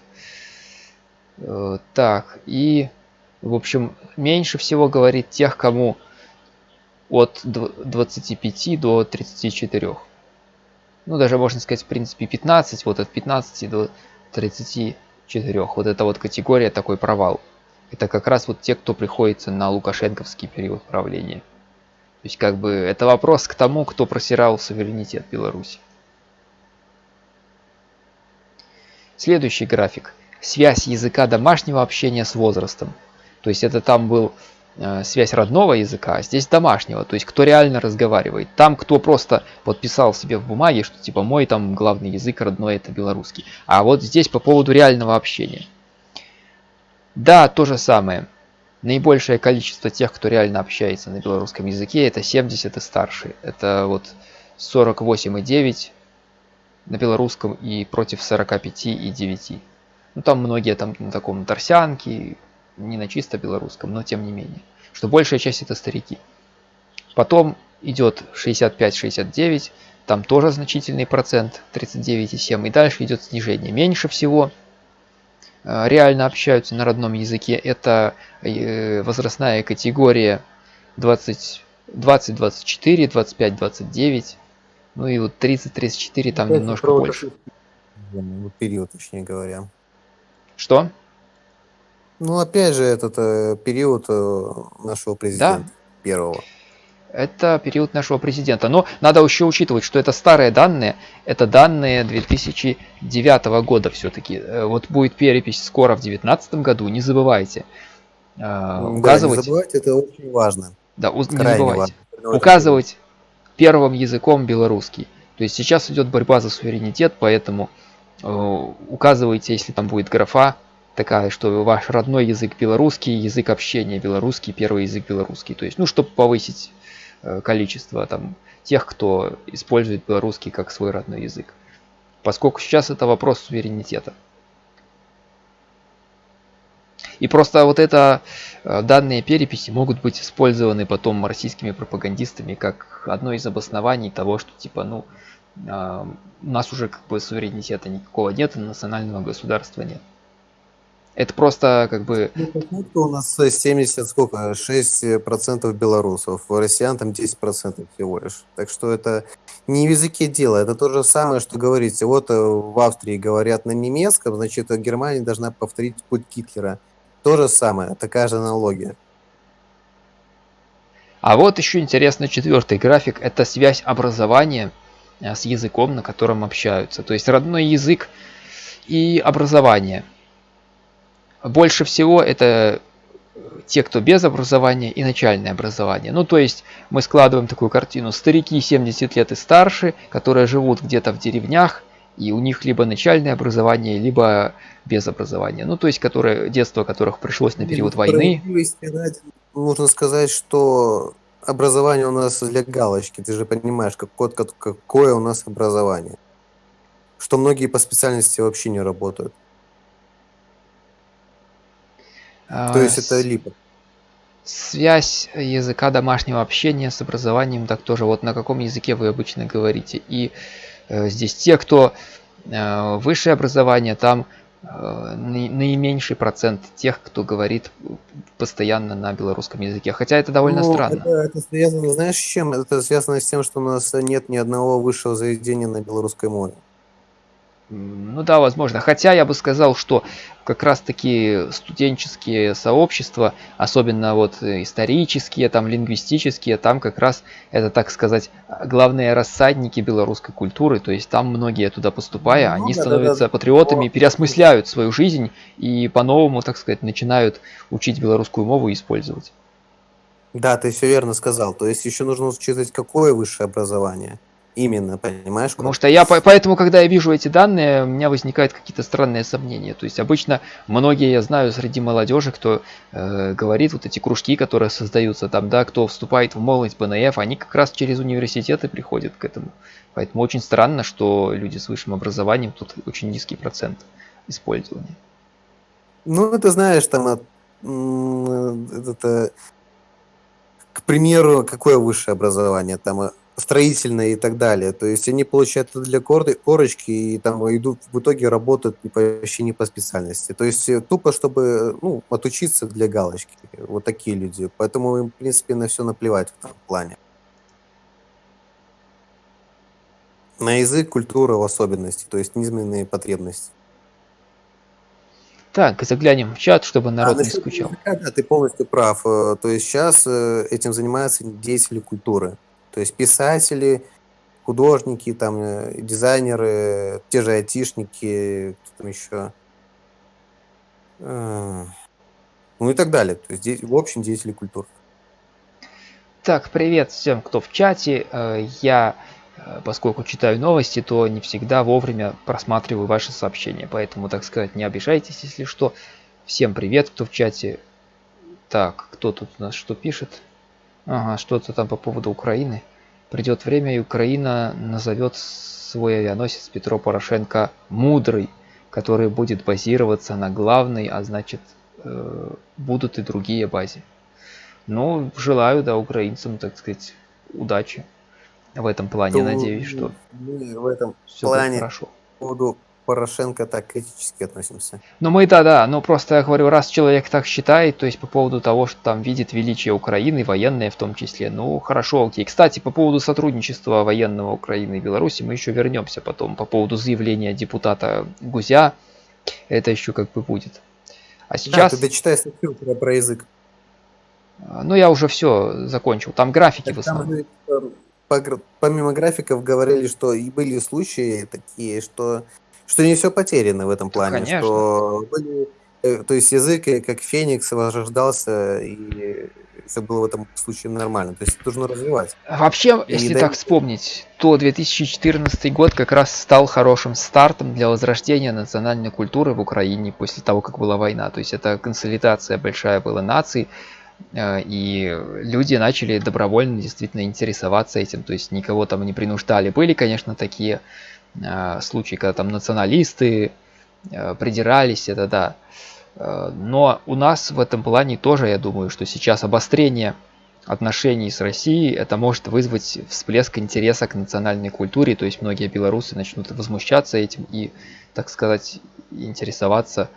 Э, так, и, в общем, меньше всего говорит тех, кому от 25 до 34. Ну, даже можно сказать, в принципе, 15, вот от 15 до 34. Вот это вот категория, такой провал это как раз вот те, кто приходится на лукашенковский период правления. То есть как бы это вопрос к тому, кто просирал суверенитет Беларуси. Следующий график. Связь языка домашнего общения с возрастом. То есть это там был э, связь родного языка, а здесь домашнего. То есть кто реально разговаривает. Там кто просто подписал себе в бумаге, что типа мой там главный язык родной это белорусский. А вот здесь по поводу реального общения. Да, то же самое. Наибольшее количество тех, кто реально общается на белорусском языке, это 70 и старше. Это вот 48,9 на белорусском и против 45,9. Ну там многие там на таком торсянке, не на чисто белорусском, но тем не менее. Что большая часть это старики. Потом идет 65-69, там тоже значительный процент, 39,7. И дальше идет снижение. Меньше всего реально общаются на родном языке. Это э, возрастная категория 20, 20, 24, 25, 29. Ну и вот 30, 34 там Это немножко больше. Период, точнее говоря. Что? Ну, опять же, этот э, период э, нашего президента да. первого. Это период нашего президента. Но надо еще учитывать, что это старые данные. Это данные 2009 года все-таки. Э, вот будет перепись скоро в 2019 году. Не забывайте. Э, указывать... Да, не забывайте, это очень важно. Да, не забывайте. Важно. Указывать первым языком белорусский. То есть сейчас идет борьба за суверенитет, поэтому э, указывайте, если там будет графа такая, что ваш родной язык белорусский, язык общения белорусский, первый язык белорусский. То есть, ну, чтобы повысить Э, количество там тех, кто использует белорусский как свой родной язык. Поскольку сейчас это вопрос суверенитета. И просто вот это э, данные переписи могут быть использованы потом российскими пропагандистами как одно из обоснований того, что типа, ну, э, у нас уже как бы суверенитета никакого нет, национального государства нет. Это просто как бы... У нас 70, сколько, 6% белорусов, россиян там 10% всего лишь. Так что это не в языке дело, это то же самое, что говорите. Вот э, в Австрии говорят на немецком, значит, Германия должна повторить путь Гитлера. То же самое, такая же аналогия. А вот еще интересный четвертый график, это связь образования э, с языком, на котором общаются. То есть родной язык и образование – больше всего это те, кто без образования и начальное образование. Ну, то есть мы складываем такую картину. Старики 70 лет и старше, которые живут где-то в деревнях, и у них либо начальное образование, либо без образования. Ну, то есть, которые, детство которых пришлось на период войны. Нужно сказать, что образование у нас для галочки. Ты же понимаешь, какое, какое у нас образование. Что многие по специальности вообще не работают. А, То есть это либо. Связь языка домашнего общения с образованием, так тоже вот на каком языке вы обычно говорите. И э, здесь те, кто э, высшее образование, там э, наименьший процент тех, кто говорит постоянно на белорусском языке. Хотя это довольно ну, странно. Это, это связано, знаешь, с чем? Это связано с тем, что у нас нет ни одного высшего заведения на белорусской мове. Ну да, возможно. Хотя я бы сказал, что как раз таки студенческие сообщества, особенно вот исторические, там лингвистические, там как раз это, так сказать, главные рассадники белорусской культуры. То есть там многие туда поступая, ну, они да, становятся да, да. патриотами, переосмысляют свою жизнь и по-новому, так сказать, начинают учить белорусскую мову и использовать. Да, ты все верно сказал. То есть еще нужно учитывать, какое высшее образование. Именно, понимаешь? Потому что я, поэтому, когда я вижу эти данные, у меня возникают какие-то странные сомнения. То есть обычно многие, я знаю, среди молодежи, кто э, говорит, вот эти кружки, которые создаются там, да, кто вступает в молодость БНФ, они как раз через университеты приходят к этому. Поэтому очень странно, что люди с высшим образованием, тут очень низкий процент использования. Ну, ты знаешь, там, это, к примеру, какое высшее образование? Там строительные и так далее. То есть они получают это для корочки и там идут в итоге работают вообще не по специальности. То есть э, тупо, чтобы ну, отучиться для галочки. Вот такие люди. Поэтому им, в принципе, на все наплевать в этом плане. На язык, культуру в особенности, то есть низменные потребности. Так, заглянем в чат, чтобы народ а, не скучал. Языка, да, ты полностью прав. Э, то есть сейчас э, этим занимаются деятели культуры. То есть писатели, художники, там, э, дизайнеры, те же айтишники, кто там еще, э, ну и так далее. То есть, в общем, деятели культуры. Так, привет всем, кто в чате. Э, я, поскольку читаю новости, то не всегда вовремя просматриваю ваши сообщения. Поэтому, так сказать, не обижайтесь, если что. Всем привет, кто в чате. Так, кто тут у нас что пишет? Ага, что-то там по поводу Украины. Придет время, и Украина назовет свой авианосец Петро Порошенко «Мудрый», который будет базироваться на главной, а значит э, будут и другие базе. Ну, желаю, да, украинцам, так сказать, удачи в этом плане. То, Надеюсь, что в этом все плане хорошо. Буду Порошенко так критически относимся. Ну мы да, да, но просто я говорю, раз человек так считает, то есть по поводу того, что там видит величие Украины, военное в том числе, ну хорошо, окей. Кстати, по поводу сотрудничества военного Украины и Беларуси мы еще вернемся потом. По поводу заявления депутата Гузя, это еще как бы будет. А сейчас... Да, ты дочитай статью про, про язык. А, ну я уже все закончил, там графики так в основном. Там, помимо графиков говорили, что и были случаи такие, что что не все потеряно в этом плане, Конечно. что были, э, то есть язык э, как феникс возрождался, и все было в этом случае нормально. То есть нужно развивать. Вообще, и если да... так вспомнить, то 2014 год как раз стал хорошим стартом для возрождения национальной культуры в Украине после того, как была война. То есть это консолидация большая была наций, э, и люди начали добровольно действительно интересоваться этим, то есть никого там не принуждали. Были, конечно, такие случаи, когда там националисты э, придирались, это да. Э, но у нас в этом плане тоже, я думаю, что сейчас обострение отношений с Россией, это может вызвать всплеск интереса к национальной культуре, то есть многие белорусы начнут возмущаться этим и, так сказать, интересоваться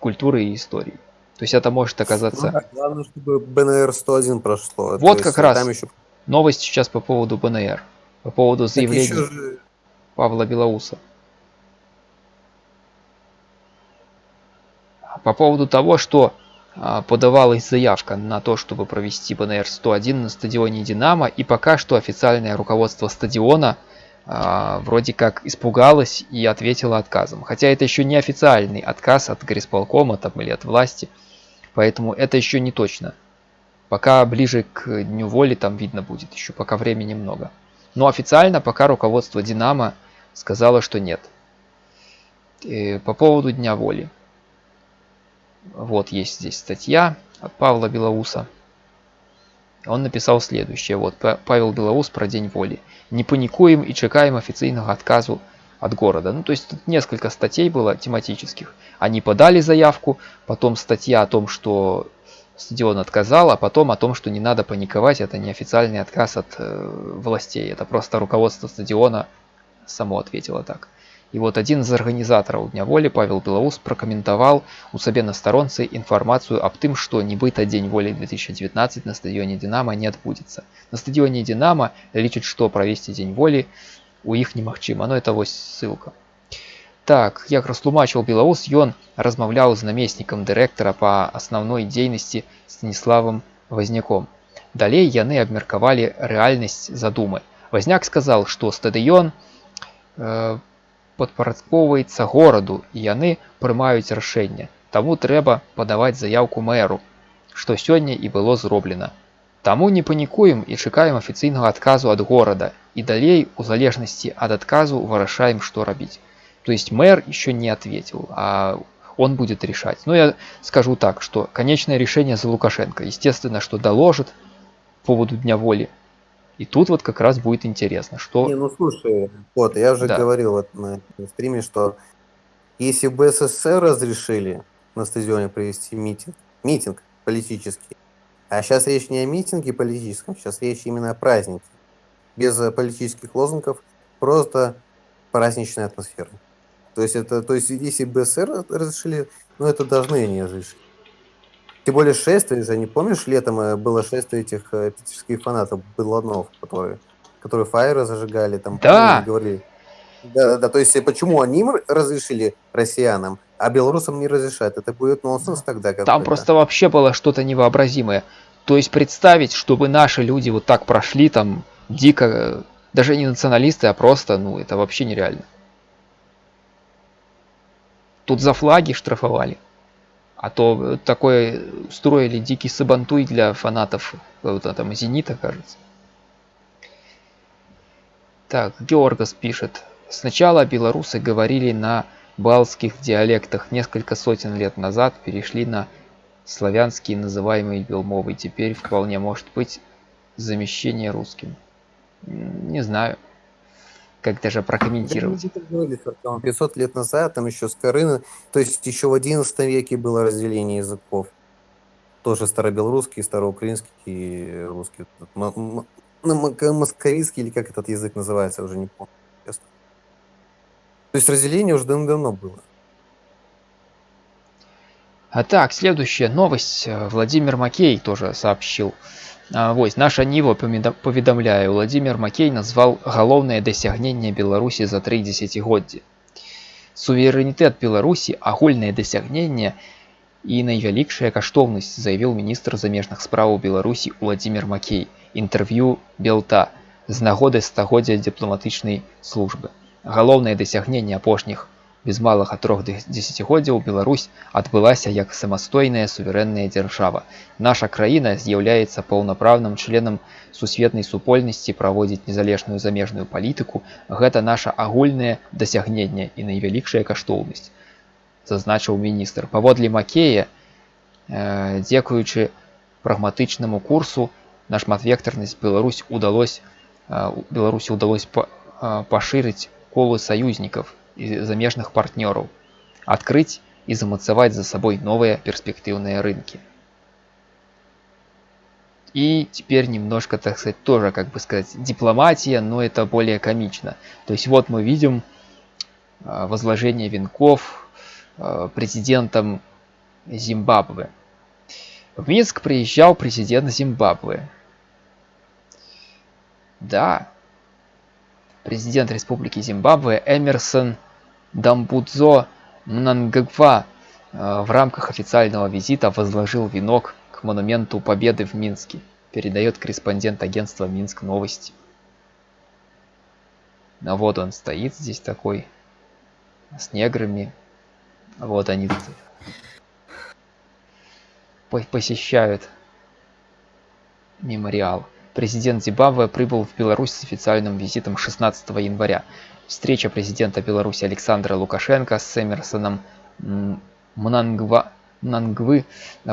культурой и историей. То есть это может оказаться... Ну, да, главное, чтобы БНР-101 прошло. Вот как раз еще... новость сейчас по поводу БНР, по поводу заявления... Так еще же Павла Белоуса. По поводу того, что а, подавалась заявка на то, чтобы провести БНР-101 на стадионе «Динамо», и пока что официальное руководство стадиона а, вроде как испугалась и ответила отказом. Хотя это еще не официальный отказ от горисполкома там, или от власти, поэтому это еще не точно. Пока ближе к дню воли там видно будет, еще пока времени много. Но официально пока руководство Динамо сказала, что нет. И по поводу Дня воли. Вот есть здесь статья от Павла Белоуса. Он написал следующее. Вот Павел Белоус про День воли. Не паникуем и чекаем официального отказу от города. Ну, то есть тут несколько статей было тематических. Они подали заявку, потом статья о том, что стадион отказал, а потом о том, что не надо паниковать, это не официальный отказ от э, властей, это просто руководство стадиона само ответило так. І вот один з арганізатараў дня волі Павел Белаус пракаментаваў у сабе на старонцы інфармацыю аб тым, што нібыта дзень волі 2019 на стадыёне Динама не адбудзецца. На стадыёне Динама лічыць, што правесці дзень волі у іх немагчыма, но это вось ссылка. Так, як растлумачыў Белаус, ён размаўляў з намеснікам дырэктара па асноўной дзейнасці Станіславам Вазняком. Далей яны абмеркавалі рэальнасць задумы. Вазняк сказал, што стадыён э, падпарадкоўваецца гораду і яны прымаюць рашэнне. Таму трэба падаваць заяўку мэру, што сёння і было зроблена. Таму не панікуем і чакаем афіцыйнага адказу ад горада і далей у залежнасці ад адказу вырашаем, што рабіць. То есть мэр еще не ответил, а он будет решать. Но я скажу так, что конечное решение за Лукашенко. Естественно, что доложит по поводу Дня воли и тут вот как раз будет интересно, что... Не, ну слушай, вот, я уже да. говорил вот на стриме, что если бы СССР разрешили на стадионе провести митинг, митинг политический, а сейчас речь не о митинге политическом, сейчас речь именно о празднике, без политических лозунгов, просто праздничная атмосфера. То есть это, то есть если бы СССР разрешили, ну это должны они разрешить. Тем более шествие же, не помнишь, летом э, было шествие этих э, питерских фанатов, Быдланов, которые, которые фаеры зажигали, там, да. говорили. Да, да, то есть э, почему они разрешили россиянам, а белорусам не разрешают? Это будет нонсенс тогда. Там просто вообще было что-то невообразимое. То есть представить, чтобы наши люди вот так прошли там дико, даже не националисты, а просто, ну, это вообще нереально. Тут за флаги штрафовали. А то такое строили дикий сабантуй для фанатов вот там Зенита, кажется. Так, Георгас пишет. Сначала белорусы говорили на балтских диалектах несколько сотен лет назад, перешли на славянский, называемый белмовый. Теперь вполне может быть замещение русским. Не знаю как даже прокомментировать. 500 лет назад, там еще с Корына, то есть еще в 11 веке было разделение языков. Тоже старобелорусский, староукраинский и русский. Ну, московицкий или как этот язык называется, уже не помню. Честно. То есть разделение уже давно было. А так, следующая новость. Владимир Макей тоже сообщил Вось наша ніва паведамляе Владзімир Макей назваў галоўнае дасягненне Беларусі за тры дзесяцігоддзі. Суверэнітэт Беларусі агульнае дасягненне і найвялікшая каштоўнасць заявіў міністр замежных справаў Беларусі Владзімир Макей інтэрв'ю Белта з нагоды стагоддзя дыпламатычнай службы. Галоўнае дасягненне апошніх без малага трох дзесяцігоддзяў Беларусь адбылася як самастойная суверэнная дзяржава. Наша краіна з'яўляецца паўнапраўным членам сусветнай супольнасці праводзіць незалежную замежную палітыку. Гэта наша агульнае дасягненне і найвялікшая каштоўнасць, зазначыў міністр. Паводле Макея, э, дзякуючы прагматычнаму курсу на шматвектарнасць Беларусь удалось э, Беларусі ўдалось па, э, пашырыць колы саюзнікаў и замежных партнеров, открыть и замацаваць за собой новые перспективные рынки. И теперь немножко, так сказать, тоже, как бы сказать, дипломатия, но это более комично. То есть вот мы видим а, возложение венков а, президентом Зимбабве. В Минск приезжал президент Зимбабве. Да, президент Республики Зимбабве Эмерсон Дамбудзо Мнангагва э, в рамках официального визита возложил венок к монументу Победы в Минске, передает корреспондент агентства Минск Новости. А вот он стоит здесь такой, с неграми. Вот они посещают мемориал. Президент Зимбабве прибыл в Беларусь с официальным визитом 16 января. Встреча президента Беларуси Александра Лукашенко с Эмерсоном Мнангва, Мнангвы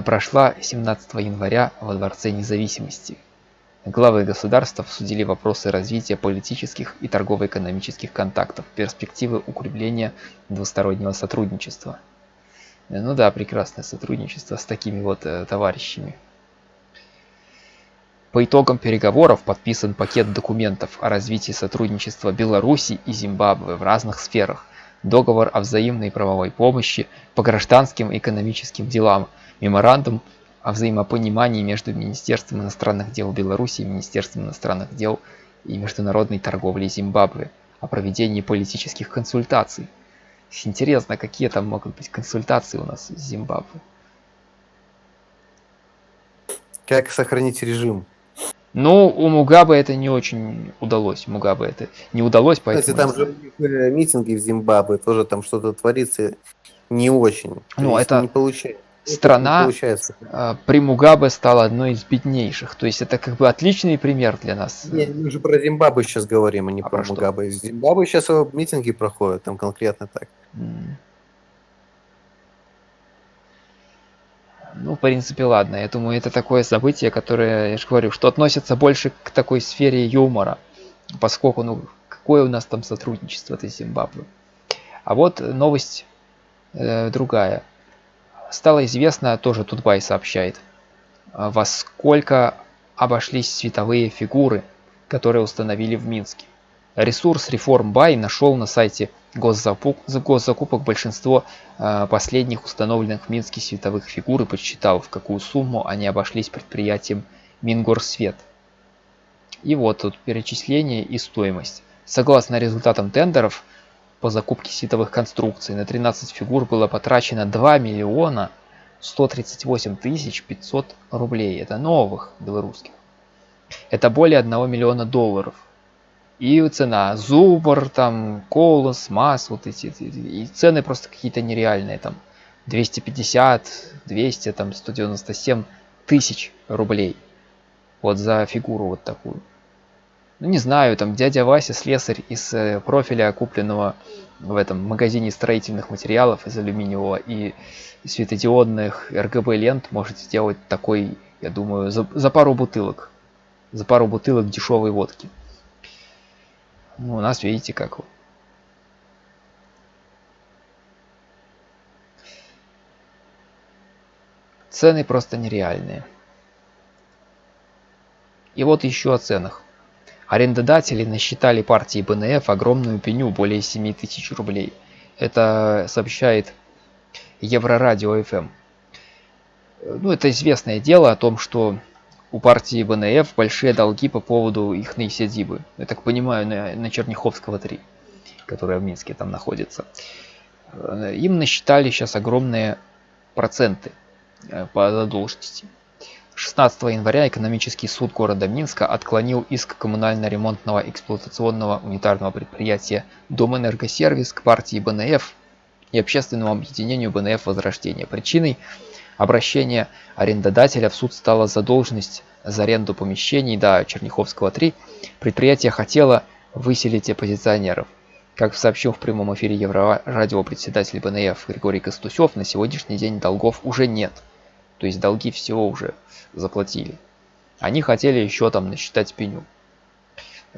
прошла 17 января во Дворце независимости. Главы государств обсудили вопросы развития политических и торгово-экономических контактов, перспективы укрепления двустороннего сотрудничества. Ну да, прекрасное сотрудничество с такими вот э, товарищами. По итогам переговоров подписан пакет документов о развитии сотрудничества Беларуси и Зимбабве в разных сферах, договор о взаимной правовой помощи по гражданским и экономическим делам, меморандум о взаимопонимании между Министерством иностранных дел Беларуси и Министерством иностранных дел и международной торговли Зимбабве о проведении политических консультаций. Интересно, какие там могут быть консультации у нас в Зимбабве. Как сохранить режим? Ну, у Мугабе это не очень удалось. Мугабе это не удалось, поэтому... Кстати, там же э, митинги в Зимбабве, тоже там что-то творится не очень. Ну, это... Не получается страна э, при Мугабе стала одной из беднейших. То есть это как бы отличный пример для нас. Не, мы же про Зимбабве сейчас говорим, а не а про, про Мугабе. Зимбабве сейчас митинги проходят, там конкретно так. Ну, в принципе, ладно. Я думаю, это такое событие, которое, я же говорю, что относится больше к такой сфере юмора. Поскольку, ну, какое у нас там сотрудничество этой Зимбабве. А вот новость э, другая стало известно, тоже Тутбай сообщает, а, во сколько обошлись световые фигуры, которые установили в Минске. Ресурс Reform нашел на сайте госзакупок большинство э, последних установленных в Минске световых фигур и подсчитал, в какую сумму они обошлись предприятием Мингорсвет. И вот тут перечисление и стоимость. Согласно результатам тендеров, по закупке ситовых конструкций на 13 фигур было потрачено 2 миллиона 138 тысяч 500 рублей. Это новых белорусских. Это более 1 миллиона долларов. И цена Зубр, там, Колос, Мас, вот эти, и цены просто какие-то нереальные, там, 250, 200, там, 197 тысяч рублей. Вот за фигуру вот такую ну не знаю, там дядя Вася слесарь из э, профиля, купленного в этом магазине строительных материалов из алюминиевого и светодиодных RGB лент может сделать такой, я думаю, за, за пару бутылок. За пару бутылок дешевой водки. Ну, у нас, видите, как Цены просто нереальные. И вот еще о ценах. Арендодатели насчитали партии БНФ огромную пеню более 7 тысяч рублей. Это сообщает Еврорадио ФМ. Ну, это известное дело о том, что у партии БНФ большие долги по поводу их сядибы. Я так понимаю, на, на Черняховского 3, которая в Минске там находится. Им насчитали сейчас огромные проценты э, по задолженности. 16 января экономический суд города Минска отклонил иск коммунально-ремонтного эксплуатационного унитарного предприятия Домэнергосервис к партии БНФ и общественному объединению БНФ Возрождение. Причиной обращения арендодателя в суд стала задолженность за аренду помещений до Черняховского 3. Предприятие хотело выселить оппозиционеров. Как сообщил в прямом эфире Еврорадио председатель БНФ Григорий Костусев, на сегодняшний день долгов уже нет. То есть долги всего уже заплатили. Они хотели еще там насчитать пеню.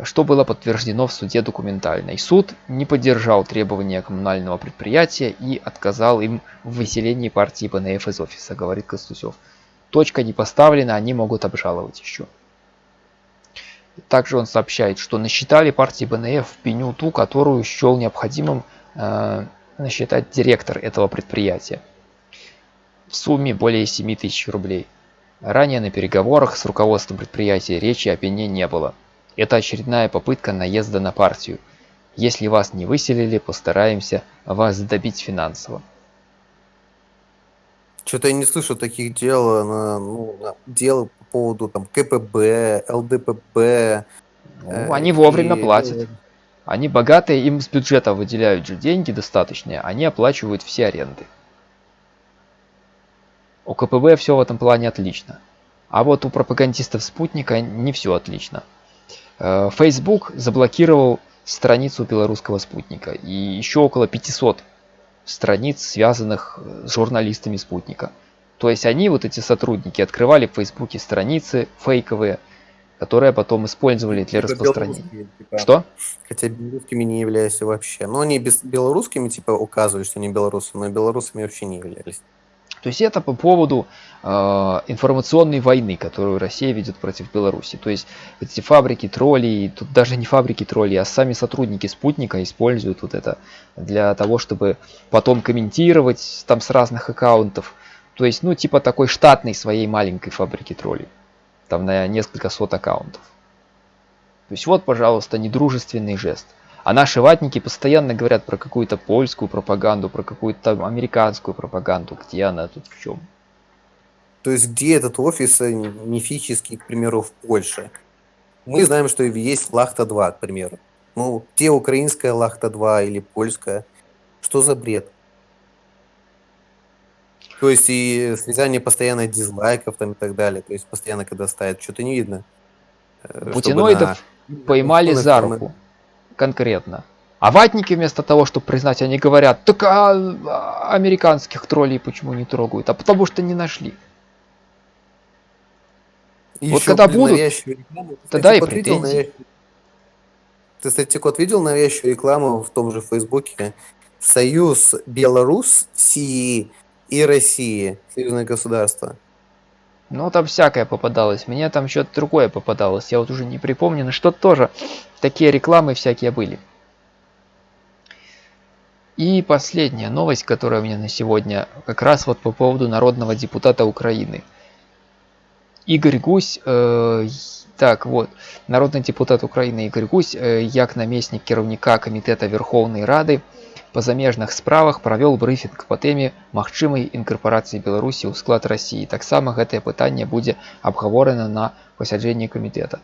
Что было подтверждено в суде документально. И суд не поддержал требования коммунального предприятия и отказал им в выселении партии БНФ из офиса, говорит Костусев. Точка не поставлена, они могут обжаловать еще. Также он сообщает, что насчитали партии БНФ пеню ту, которую счел необходимым э, насчитать директор этого предприятия. В сумме более 7 тысяч рублей. Ранее на переговорах с руководством предприятия речи о пене не было. Это очередная попытка наезда на партию. Если вас не выселили, постараемся вас добить финансово. Что-то я не слышу таких дел, на, ну, дел по поводу там КПБ, ЛДПБ. Ну, э, они вовремя платят. Они богатые, им с бюджета выделяют же деньги достаточные, они оплачивают все аренды. У КПБ все в этом плане отлично. А вот у пропагандистов спутника не все отлично. Э, Facebook заблокировал страницу белорусского спутника и еще около 500 страниц, связанных с журналистами спутника. То есть они, вот эти сотрудники, открывали в Фейсбуке страницы фейковые, которые потом использовали для Типа распространения. типа. Что? Хотя белорусскими не являюсь вообще. Ну, они без белорусскими, типа, указывали, что они белорусы, но белорусами вообще не являлись. То есть это по поводу э, информационной войны, которую Россия ведет против Беларуси. То есть эти фабрики троллей, тут даже не фабрики троллей, а сами сотрудники спутника используют вот это для того, чтобы потом комментировать там с разных аккаунтов. То есть, ну, типа такой штатной своей маленькой фабрики троллей. Там на несколько сот аккаунтов. То есть вот, пожалуйста, недружественный жест. А наши ватники постоянно говорят про какую-то польскую пропаганду, про какую-то американскую пропаганду. Где она тут в чем? То есть где этот офис э, мифический, к примеру, в Польше? Мы знаем, что есть Лахта-2, к примеру. Ну, где украинская Лахта-2 или польская? Что за бред? То есть и срезание постоянно дизлайков там и так далее. То есть постоянно, когда ставят, что-то не видно. Э, Путиноидов на- поймали за руку. Конкретно. А ватники вместо того, чтобы признать, они говорят, так а, а, американских троллей почему не трогают? А потому что не нашли. И Вот когда будут, рекламу. Ты, тогда кстати, и претензии. Ты, кстати, кот видел навязчивую рекламу в том же Фейсбуке? Союз Беларусь и России, союзное государство. Ну, там всякое попадалось. Мне там что-то другое попадалось. Я вот уже не припомню, но что-то тоже. Такие рекламы всякие были. И последняя новость, которая у меня на сегодня, как раз вот по поводу народного депутата Украины. Игорь Гусь, э, так вот, народный депутат України Ігор Гусь, е, як намеснік кіраўніка камітэта Верхоўнай Рады па замежных справах правёл брыфінг па тэме магчымай інкарпорацыі Беларусі ў склад России. Таксама гэтае пытанне будзе абгаворана на пасяджэнні камітэта.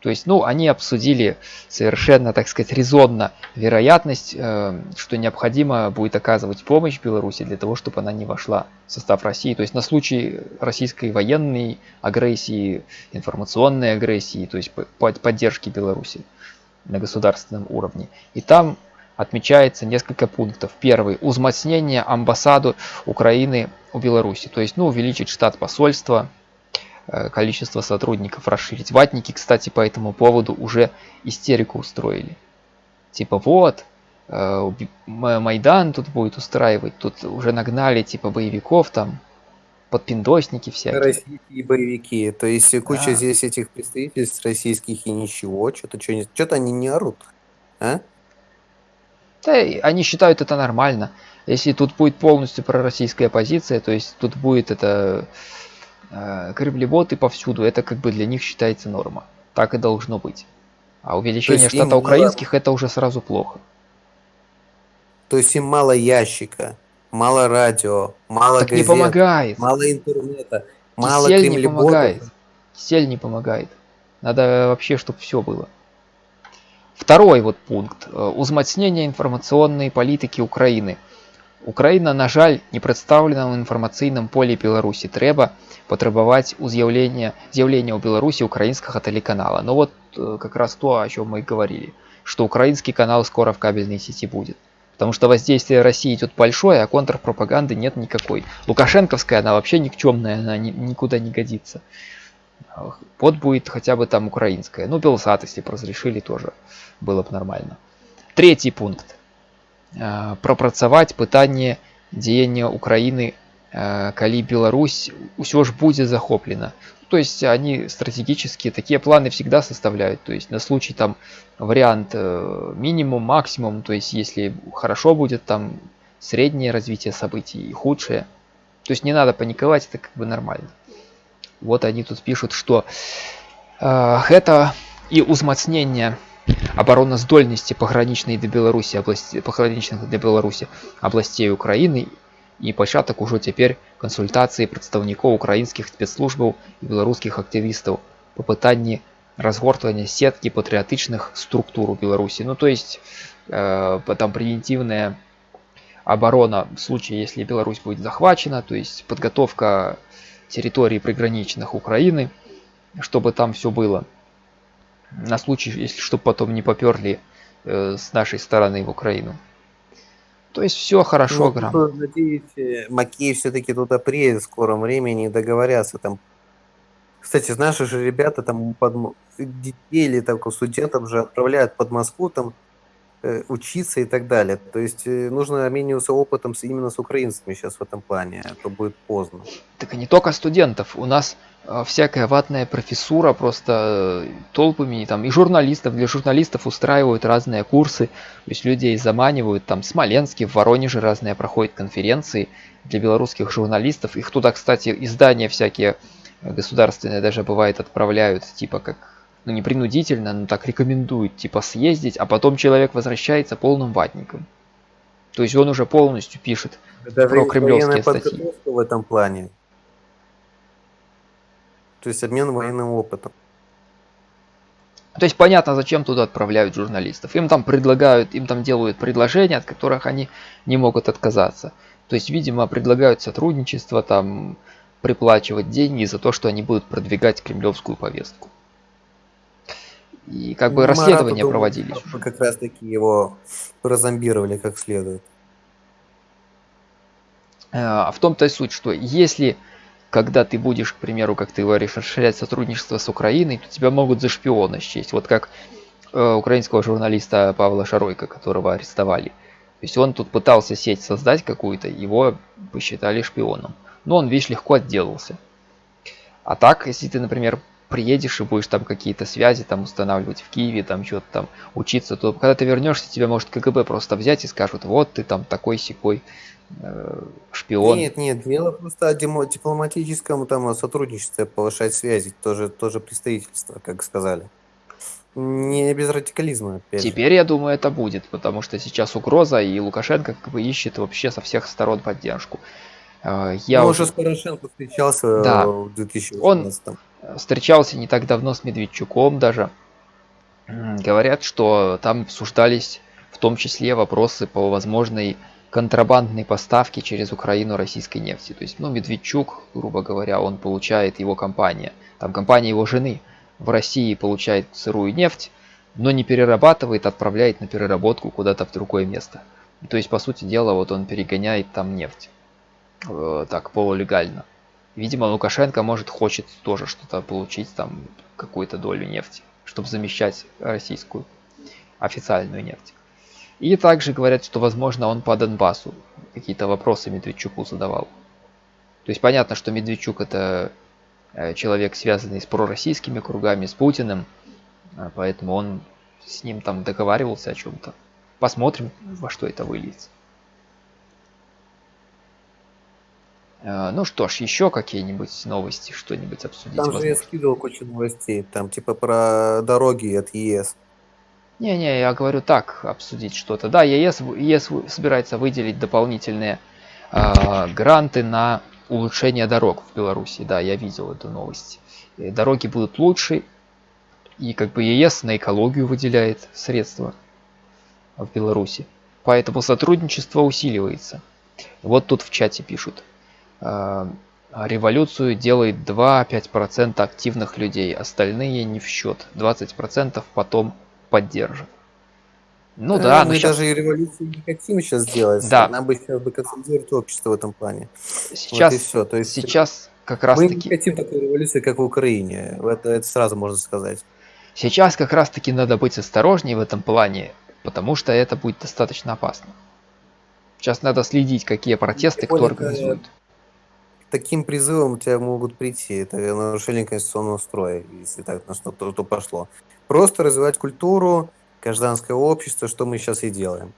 То есть, ну, они обсудили совершенно, так сказать, резонно вероятность, э, что необходимо будет оказывать помощь Беларуси для того, чтобы она не вошла в состав России. То есть на случай российской военной агрессии, информационной агрессии, то есть по- под- поддержки Беларуси на государственном уровне. И там отмечается несколько пунктов. Первый – узмацнение амбассаду Украины у Беларуси. То есть, ну, увеличить штат посольства, э, количество сотрудников расширить. Ватники, кстати, по этому поводу уже истерику устроили. Типа вот, э, Майдан тут будет устраивать, тут уже нагнали типа боевиков там, подпиндосники всякие. Российские боевики. То есть и куча Да. здесь этих представительств российских и ничего. Что-то что-то они не орут. А? Да, они считают это нормально. Если тут будет полностью пророссийская позиция, то есть тут будет это э, кораблеботы повсюду, это как бы для них считается норма. Так и должно быть. А увеличение есть им штата мало- украинских это уже сразу плохо. То есть им мало ящика, мало радио, мало так не газет, помогает. мало интернета, мало Кисель не помогает. Кисель не помогает. Надо вообще, чтобы все было. Второй вот пункт. Э, Узмацнение информационной политики Украины. Украина, на жаль, не представлена в інфармацыйным полі Беларусі. Трэба патрабаваць у з'яўлення з'яўлення ў Беларусі украінскага тэлеканала. Ну вот э, как раз то, о чем мы и говорили, что украинский канал скоро в кабельной сети будет. Потому что воздействие России идет большое, а контрпропаганды нет никакой. Лукашенковская, она вообще никчемная, она ни- никуда не годится. Ах, Вот будет хотя бы там украинская. Ну, Белсат, если бы разрешили, тоже было бы нормально. Третий пункт. Э, Прапрацаваць пытанне дзеяння Украины, э, калі Беларусь усё ж будет захоплена. То есть они стратегические такие планы всегда составляют. То есть на случай там вариант э, минимум, максимум. То есть если хорошо будет там среднее развитие событий и худшее. То есть не надо паниковать, это как бы нормально. Вот они тут пишут, что э, гэта і ўзмацнення абароназдольнасці пагранічнай да Беларусі абласці пагранічных для Беларусі абласцей Украіны і пачатак ужо цяпер кансультацыі прадстаўнікоў украінскіх спецслужбаў і беларускіх актывістаў па пытанні разгортывания сетки патриотичных структур у Беларуси. Ну, то есть, э, там превентивная оборона в случае, если Беларусь будет захвачена, то есть подготовка территорий приграничных Украины, чтобы там все было. На случай, если чтобы потом не поперли э, с нашей стороны в Украину. То есть все хорошо, Ну, тут, надеюсь, э, Макеи все-таки тут приедет в скором времени договорятся там. Кстати, наши же ребята там под детей или так, студентов же отправляют под Москву там учиться и так далее. То есть э, нужно обмениваться опытом именно с украинцами сейчас в этом плане, а то будет поздно. Так и не только студентов. У нас э, всякая ватная профессура просто э, толпами там и журналистов для журналистов устраивают разные курсы, то есть людей заманивают там Смоленске, в Воронеже разные проходят конференции для белорусских журналистов. Их туда, кстати, издания всякие э, государственные даже бывает отправляют, типа как ну не принудительно, но так рекомендуют, типа съездить, а потом человек возвращается полным ватником. То есть он уже полностью пишет Даже Про кремлевские статьи. в этом плане. То есть обмен военным опытом. То есть понятно, зачем туда отправляют журналистов. Им там предлагают, им там делают предложения, от которых они не могут отказаться. То есть, видимо, предлагают сотрудничество, там, приплачивать деньги за то, что они будут продвигать кремлевскую повестку. И как бы Марату, расследования думаю, проводились уже. Как раз таки его прозомбировали как следует. А в том-то и суть, что если когда ты будешь, к примеру, как ты говоришь, расширять сотрудничество с Украиной, то тебя могут за шпиона счесть. Вот как э, украинского журналиста Павла Шаройка, которого арестовали. То есть он тут пытался сеть создать какую-то, его посчитали шпионом. Но он, видишь, легко отделался. А так, если ты, например, приедешь и будешь там какие-то связи там устанавливать в Киеве, там что-то там учиться, то когда ты вернешься, тебя может КГБ просто взять и скажут, вот ты там такой секой э, шпион. Нет, нет, дело просто о дипломатическом там о сотрудничестве, повышать связи, тоже, тоже представительство, как сказали. Не без радикализма, опять же. Теперь, я думаю, это будет, потому что сейчас угроза, и Лукашенко как бы ищет вообще со всех сторон поддержку. Э, Я Ну, уже с Порошенко встречался Да. в 2018 встречался не так давно с Медведчуком даже. Говорят, что там обсуждались в том числе вопросы по возможной контрабандной поставке через Украину российской нефти. То есть, ну, Медведчук, грубо говоря, он получает его компания, там компания его жены в России получает сырую нефть, но не перерабатывает, отправляет на переработку куда-то в другое место. То есть, по сути дела, вот он перегоняет там нефть. Э, так, полулегально. Видимо, Лукашенко, может, хочет тоже что-то получить, там, какую-то долю нефти, чтобы замещать российскую официальную нефть. И также говорят, что, возможно, он по Донбассу какие-то вопросы Медведчуку задавал. То есть понятно, что Медведчук это э, человек, связанный с пророссийскими кругами, с Путиным, а поэтому он с ним там договаривался о чем-то. Посмотрим, во что это выльется. Ну что ж, еще какие-нибудь новости, что-нибудь обсудить Там же я скидывал кучу новостей, там типа про дороги от ЕС. Не-не, я говорю так, обсудить что-то. Да, ЕС, ЕС собирается выделить дополнительные а, гранты на улучшение дорог в Беларуси. Да, я видел эту новость. И дороги будут лучше, и как бы ЕС на экологию выделяет средства в Беларуси. Поэтому сотрудничество усиливается. Вот тут в чате пишут. А, Революцию делает 2-5% активных людей, остальные не в счет. 20% потом поддержат. Ну Э, да, но мы щас- даже и революцию не хотим сейчас сделать. Да. Нам бы сейчас бы консолидировать общество в этом плане. сейчас, вот все. То есть сейчас как раз мы не таки, хотим такой революции, как в Украине. Это, это сразу можно сказать. сейчас как раз таки надо быть осторожнее в этом плане, потому что это будет достаточно опасно. Сейчас надо следить, какие протесты кто организует. Таким призывом у тебя могут прийти. Это нарушение конституционного строя, если так на что-то то пошло. Просто развивать культуру, гражданское общество, что мы сейчас и делаем.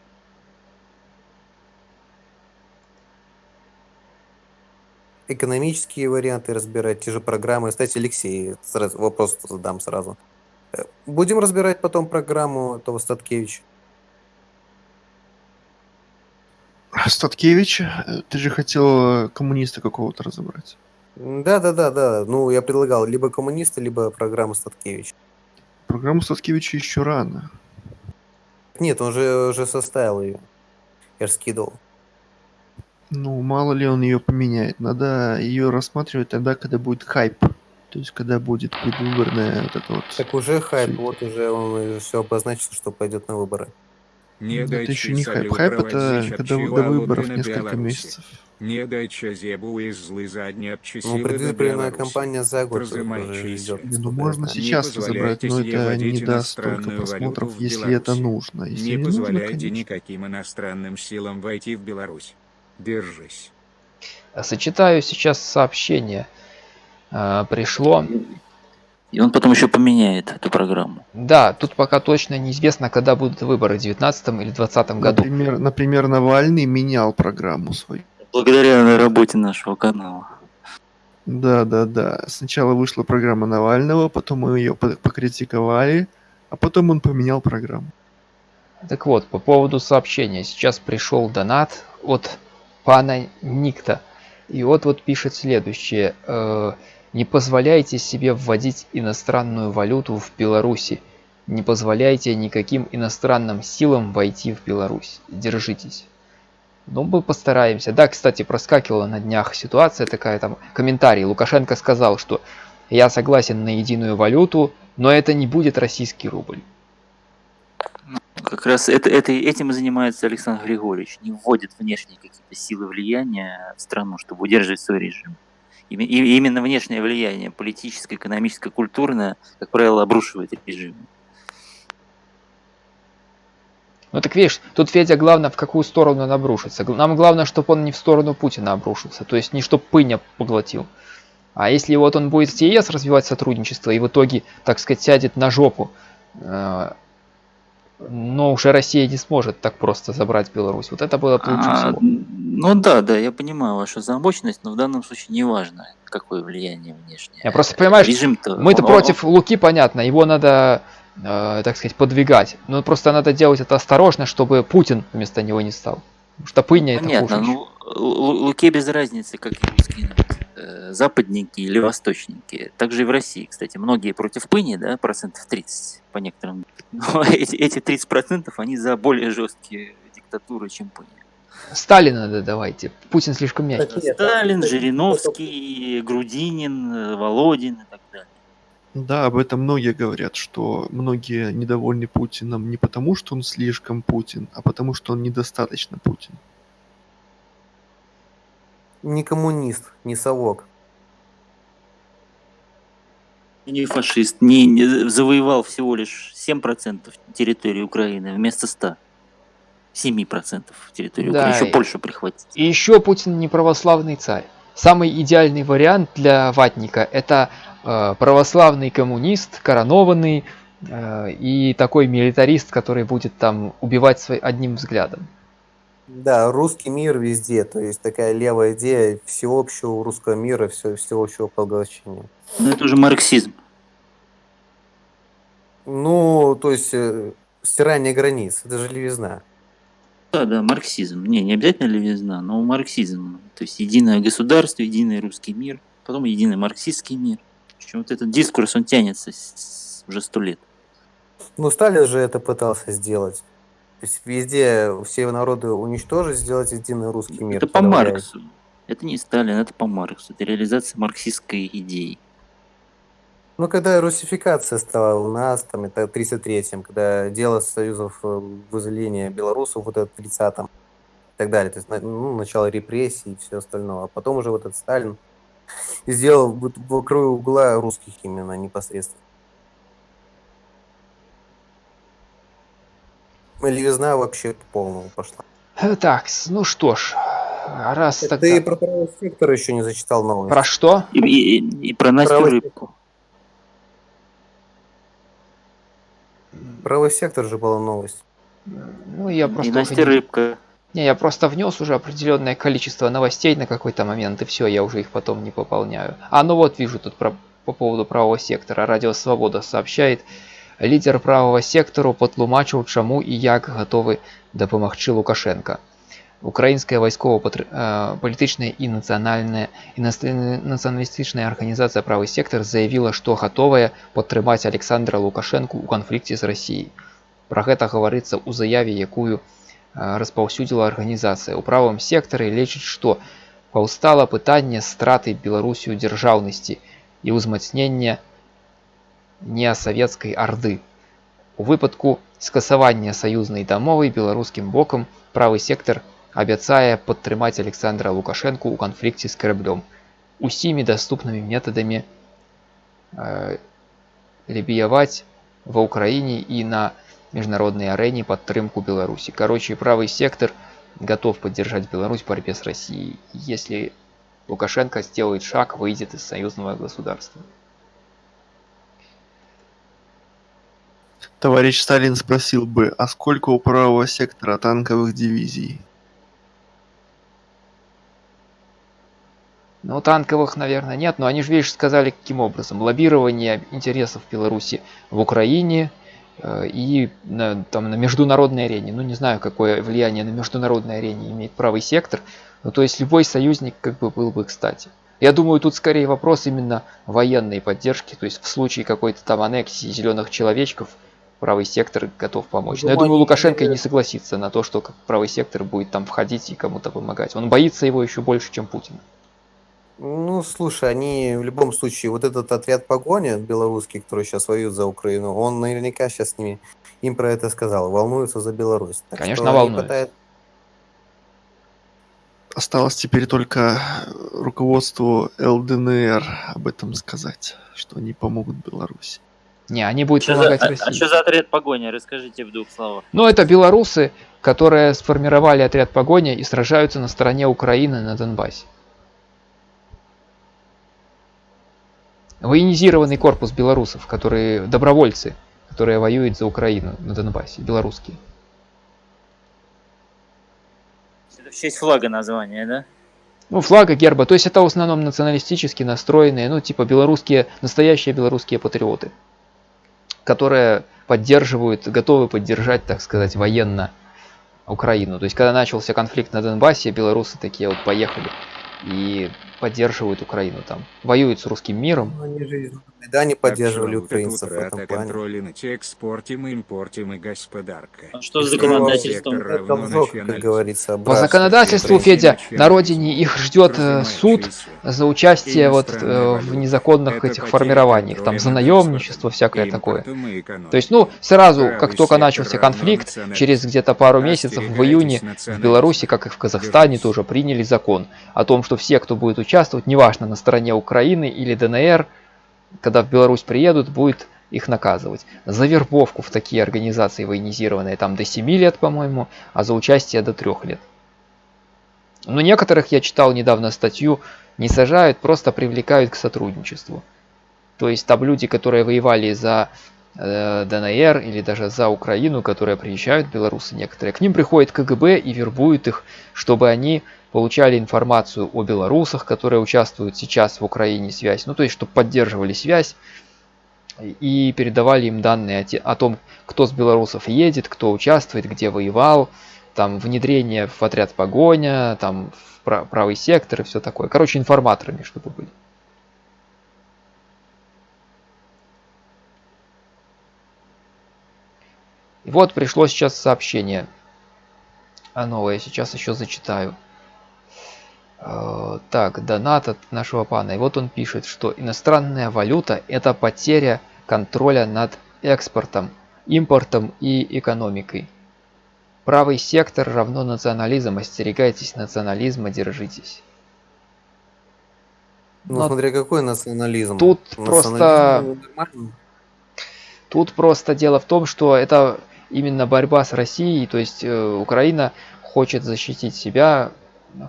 Экономические варианты разбирать, те же программы. Кстати, Алексей, сразу, вопрос задам сразу. Э, Будем разбирать потом программу этого Статкевича. Статкевич, э, ты же хотел э, коммуниста какого-то разобрать. Да, да, да, да. Ну, я предлагал либо коммуниста, либо программу Статкевича. Программу Статкевича еще рано. Нет, он же уже составил ее. Я же скидывал. Ну, мало ли он ее поменяет. Надо ее рассматривать тогда, когда будет хайп. То есть, когда будет предвыборная вот это вот... Так уже хайп, вот уже он все обозначил, что пойдет на выборы. Не Ну, это дайте еще не хайп. Хайп это когда до выборов несколько Беларуси. месяцев. Не дайте Зебу из злы задней Ну, обчесилы до предвыборная кампания за год уже идет. Не, ну можно сейчас разобрать, но это не даст столько просмотров, если это нужно. Если Не не нужно, позволяйте конечно. никаким иностранным силам войти в Беларусь. Держись. Сочетаю сейчас сообщение. А, Пришло. И он потом еще поменяет эту программу. Да, тут пока точно неизвестно, когда будут выборы, в 19 или 20 году. Например, например, Навальный менял программу свою. Благодаря работе нашего канала. Да, да, да. Сначала вышла программа Навального, потом мы ее по- покритиковали, а потом он поменял программу. Так вот, по поводу сообщения. Сейчас пришел донат от пана Никта. И вот вот пишет следующее. Не позволяйте себе вводить иностранную валюту в Беларуси. Не позволяйте никаким иностранным силам войти в Беларусь. Держитесь. Ну, мы постараемся. Да, кстати, проскакивала на днях ситуация такая, там, комментарий. Лукашенко сказал, что я согласен на единую валюту, но это не будет российский рубль. Как раз это, это, этим и занимается Александр Григорьевич. Не вводит внешние какие-то силы влияния в страну, чтобы удерживать свой режим. И именно внешнее влияние, политическое, экономическое, культурное, как правило, обрушивает режим. Ну так видишь, тут Федя главное в какую сторону он обрушится. Нам главное, чтобы он не в сторону Путина обрушился, то есть не чтоб пыня поглотил. А если вот он будет с ЕС развивать сотрудничество и в итоге, так сказать, сядет на жопу, э, но уже Россия не сможет так просто забрать Беларусь. Вот это было бы лучше А, всего. ну да, да, я понимаю вашу озабоченность, но в данном случае не важно, какое влияние внешнее. Я просто, понимаешь, Режим-то... Мы-то он- против Луки, понятно, его надо, э, так сказать, подвигать. Но просто надо делать это осторожно, чтобы Путин вместо него не стал. Потому что пыня это Понятно, хуже. ну Лу- Луке без разницы, как и русский народ. Э, Западники или восточники. Также и в России, кстати. Многие против пыни, да, процентов 30 по некоторым. Но эти, эти 30 процентов, они за более жесткие диктатуры, чем пыня. Сталина да, давайте. Путин слишком мягкий. Сталин, Жириновский, Грудинин, Володин и так далее. Да, об этом многие говорят, что многие недовольны Путиным не потому, что он слишком Путин, а потому, что он недостаточно Путин. Не коммунист, не совок. Не фашист, не, не- завоевал всего лишь 7% территории Украины вместо 100. 7% территории Да, Украины. Еще и- Польшу прихватить. И еще Путин не православный царь. Самый идеальный вариант для ватника это э, православный коммунист, коронованный э, и такой милитарист, который будет там убивать свой одним взглядом. Да, русский мир везде, то есть такая левая идея всеобщего русского мира, все, всеобщего поглощения. Но это уже марксизм. Ну, то есть э, стирание границ, это же левизна. Да, да, марксизм. Не, не обязательно левизна, но марксизм. То есть единое государство, единый русский мир, потом единый марксистский мир. Причем вот этот дискурс, он тянется с- с- уже сто лет. Ну, Сталин же это пытался сделать. То есть везде все народы уничтожить, сделать единый русский мир. это по. Марксу. Это не Сталин, это по Марксу. Это реализация марксистской идеи. Ну, когда русификация стала у нас, там, это в 33-м, когда дело союзов э, вызволения белорусов, вот это в 30-м и так далее. То есть, ну, начало репрессий и все остальное. А потом уже вот этот Сталин сделал вот вокруг угла русских именно непосредственно. Левизна вообще по полному пошла. Э, Так, ну что ж, раз так... Ты про правый сектор еще не зачитал новость. Про что? И, и- и про Настю Правый Рыбку. Правый сектор же была новость. Ну, я И просто... Настя уже не- Рыбка. Не, я просто внес уже определенное количество новостей на какой-то момент, и все, я уже их потом не пополняю. А, ну вот, вижу тут про, по поводу правого сектора. Радио Свобода сообщает, лідер правого сектору патлумачыў, чаму і як гатовы дапамагчы Лукашенко. Украинская вайсково-палітычная і нацыянальная і нацыяналістычная арганізацыя правы сектар заявіла, што гатовая падтрымаць Александра Лукашэнку ў канфлікце з Расіяй. Пра гэта гаворыцца ў заяве, якую распаўсюдзіла арганізацыя. У правым сектары лечыць, што паўстала пытанне страты Беларусію дзяржаўнасці і ўзмацнення неасавецкай арды. У выпадку скасавання саюзнай дамовы беларускім бокам правы сектар абяцае падтрымаць Александра Лукашэнку ў канфлікце з караблём усімі даступнымі метадамі э, лібіяваць ва ўкраіне і на международной арене поддержку Беларуси. Короче, правый сектор готов поддержать Беларусь в борьбе с Россией, если Лукашенко сделает шаг, выйдет из союзного государства. Товарищ Сталин спросил бы, а сколько у правого сектора танковых дивизий? Ну, танковых, наверное, нет, но они же, видишь, сказали каким образом. Лоббирование интересов Беларуси в Украине э, и на, там, на международной арене. Ну, не знаю, какое влияние на международной арене имеет правый сектор. Ну, то есть любой союзник как бы был бы кстати. Я думаю, тут скорее вопрос именно военной поддержки. То есть в случае какой-то там аннексии зеленых человечков правый сектор готов помочь. Но я думаю, Лукашенко не согласится на то, что правый сектор будет там входить и кому-то помогать. Он боится его еще больше, чем Путин. Ну, слушай, они в любом случае, вот этот отряд погони белорусский, который сейчас воюет за Украину, он наверняка сейчас с ними, им про это сказал, волнуются за Беларусь. Так Конечно, волнуются. Пытаются... Осталось теперь только руководству ЛДНР об этом сказать, что они помогут Беларуси. Не, они будут что помогать за, России. А, а что за отряд погони? Расскажите в двух словах. Ну, это белорусы, которые сформировали отряд погони и сражаются на стороне Украины на Донбассе. военизированный корпус белорусов, которые добровольцы, которые воюют за Украину на Донбассе, белорусские. Это в честь флага название, да? Ну, флага, герба. То есть это в основном националистически настроенные, ну, типа белорусские, настоящие белорусские патриоты, которые поддерживают, готовы поддержать, так сказать, военно Украину. То есть, когда начался конфликт на Донбассе, белорусы такие вот поехали и поддерживают Украину там, воюют с русским миром. Ну, они же да, не поддерживали украинцев в этом плане. контроле над экспортим, импортим и господарка. А что с законодательством? Это взор, как говорится, По законодательству, Федя, на родине их ждет э, суд за участие вот э, в незаконных этих формированиях, там за наемничество, всякое такое. То есть, ну, сразу, как только начался конфликт, через где-то пару месяцев в июне в Беларуси, как и в Казахстане, тоже приняли закон о том, что все, кто будет участвовать, неважно, на стороне Украины или ДНР, когда в Беларусь приедут, будет их наказывать. За вербовку в такие организации военизированные там до 7 лет, по-моему, а за участие до 3 лет. Но некоторых, я читал недавно статью, не сажают, просто привлекают к сотрудничеству. То есть там люди, которые воевали за э, ДНР или даже за Украину, которые приезжают, белорусы некоторые, к ним приходит КГБ и вербуют их, чтобы они получали информацию о белорусах, которые участвуют сейчас в Украине, связь, ну то есть, чтобы поддерживали связь и передавали им данные о, том, кто с белорусов едет, кто участвует, где воевал, там внедрение в отряд погоня, там в правый сектор и все такое. Короче, информаторами, чтобы были. И вот пришло сейчас сообщение. А новое сейчас еще зачитаю. Э, так, донат от нашего пана. И вот он пишет, что иностранная валюта – это потеря контроля над экспортом, импортом и экономикой. Правый сектор равно национализм. Остерегайтесь национализма, держитесь. Ну, Но смотря какой национализм. Тут национализм просто... Тут просто дело в том, что это именно борьба с Россией, то есть э, Украина хочет защитить себя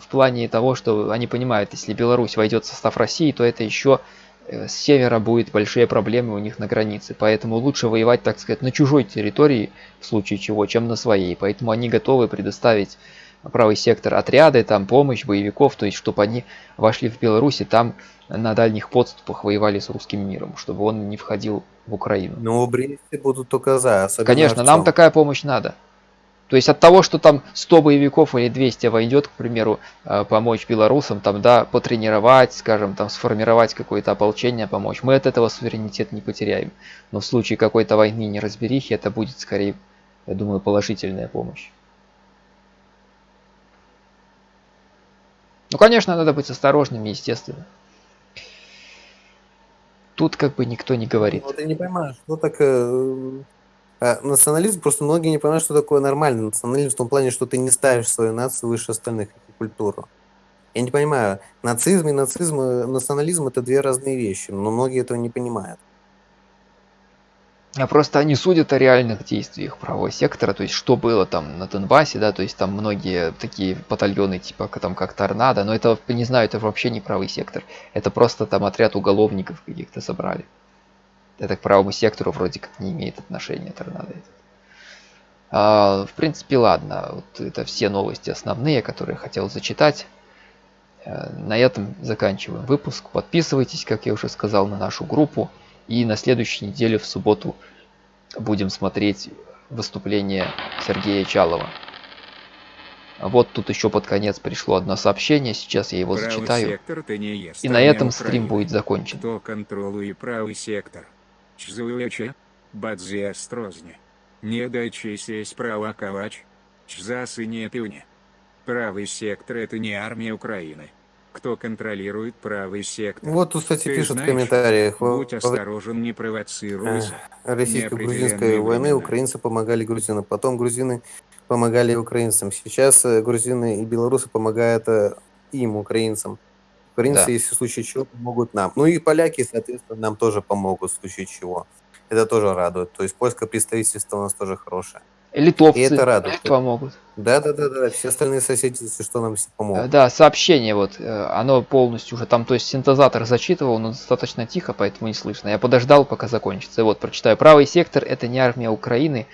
в плане того, что они понимают, если Беларусь войдет в состав России, то это еще э, с севера будет большие проблемы у них на границе. Поэтому лучше воевать, так сказать, на чужой территории, в случае чего, чем на своей. Поэтому они готовы предоставить правый сектор отряды, там помощь боевиков, то есть чтобы они вошли в Беларусь и там на дальних подступах воевали с русским миром, чтобы он не входил в Украину. Ну, бресты будут только за. Конечно, нам такая помощь надо. То есть от того, что там 100 боевиков или 200 войдет, к примеру, э, помочь белорусам, там, да, потренировать, скажем, там, сформировать какое-то ополчение, помочь, мы от этого суверенитет не потеряем. Но в случае какой-то войны неразберихи, это будет скорее, я думаю, положительная помощь. Ну, конечно, надо быть осторожными, естественно. Тут как бы никто не говорит. Вот я не понимаю, что такое а национализм, просто многие не понимают, что такое нормальный национализм, в том плане, что ты не ставишь свою нацию выше остальных, как и культуру. Я не понимаю, нацизм и нацизм, э, национализм это две разные вещи, но многие этого не понимают. А просто они судят о реальных действиях правого сектора, то есть что было там на Донбассе, да, то есть там многие такие батальоны типа там как Торнадо, но это, не знаю, это вообще не правый сектор, это просто там отряд уголовников каких-то собрали. Это к правому сектору вроде как не имеет отношения торнадо. А, в принципе, ладно. Вот это все новости основные, которые я хотел зачитать. Э, на этом заканчиваем выпуск. Подписывайтесь, как я уже сказал, на нашу группу. И на следующей неделе в субботу будем смотреть выступление Сергея Чалова. Вот тут еще под конец пришло одно сообщение, сейчас я его правый зачитаю. Сектор, и на этом стрим будет закончен. Кто контролирует правый сектор? Чзуюче, бадзи острозне. Не дайте сесть провоковать. Чзасы не пюни. Правый сектор это не армия Украины. Кто контролирует правый сектор? Вот тут, кстати, Ты пишут знаешь, в комментариях. Будь осторожен, не провоцируйся. Российско-грузинской войны украинцы помогали грузинам. Потом грузины помогали украинцам. Сейчас э, грузины и белорусы помогают э, им, украинцам. Украинцы, да. если в случае чего, помогут нам. Ну и поляки, соответственно, нам тоже помогут в случае чего. Это тоже радует. То есть польское представительство у нас тоже хорошее. Литовцы и это радует. помогут. Да, да, да, да. Все остальные соседи, если что, нам все помогут. Да, сообщение вот, э, оно полностью уже там, то есть синтезатор зачитывал, но достаточно тихо, поэтому не слышно. Я подождал, пока закончится. вот, прочитаю. Правый сектор это не армия Украины.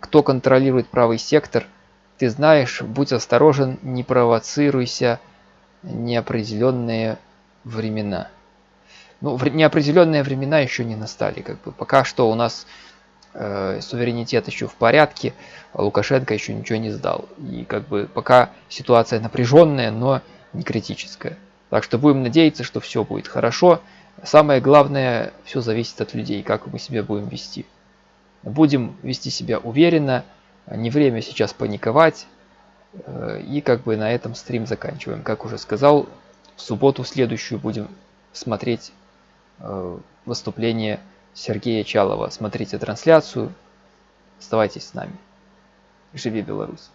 Кто контролирует правый сектор? Ты знаешь, будь осторожен, не провоцируйся неопределенные времена. Ну, неопределенные времена еще не настали. Как бы. Пока что у нас э, суверенитет еще в порядке, а Лукашенко еще ничего не сдал. И как бы пока ситуация напряженная, но не критическая. Так что будем надеяться, что все будет хорошо. Самое главное, все зависит от людей, как мы себя будем вести. Будем вести себя уверенно, не время сейчас паниковать, и как бы на этом стрим заканчиваем. Как уже сказал, в субботу следующую будем смотреть э, выступление Сергея Чалова. Смотрите трансляцию. Оставайтесь с нами. Живи Беларусь!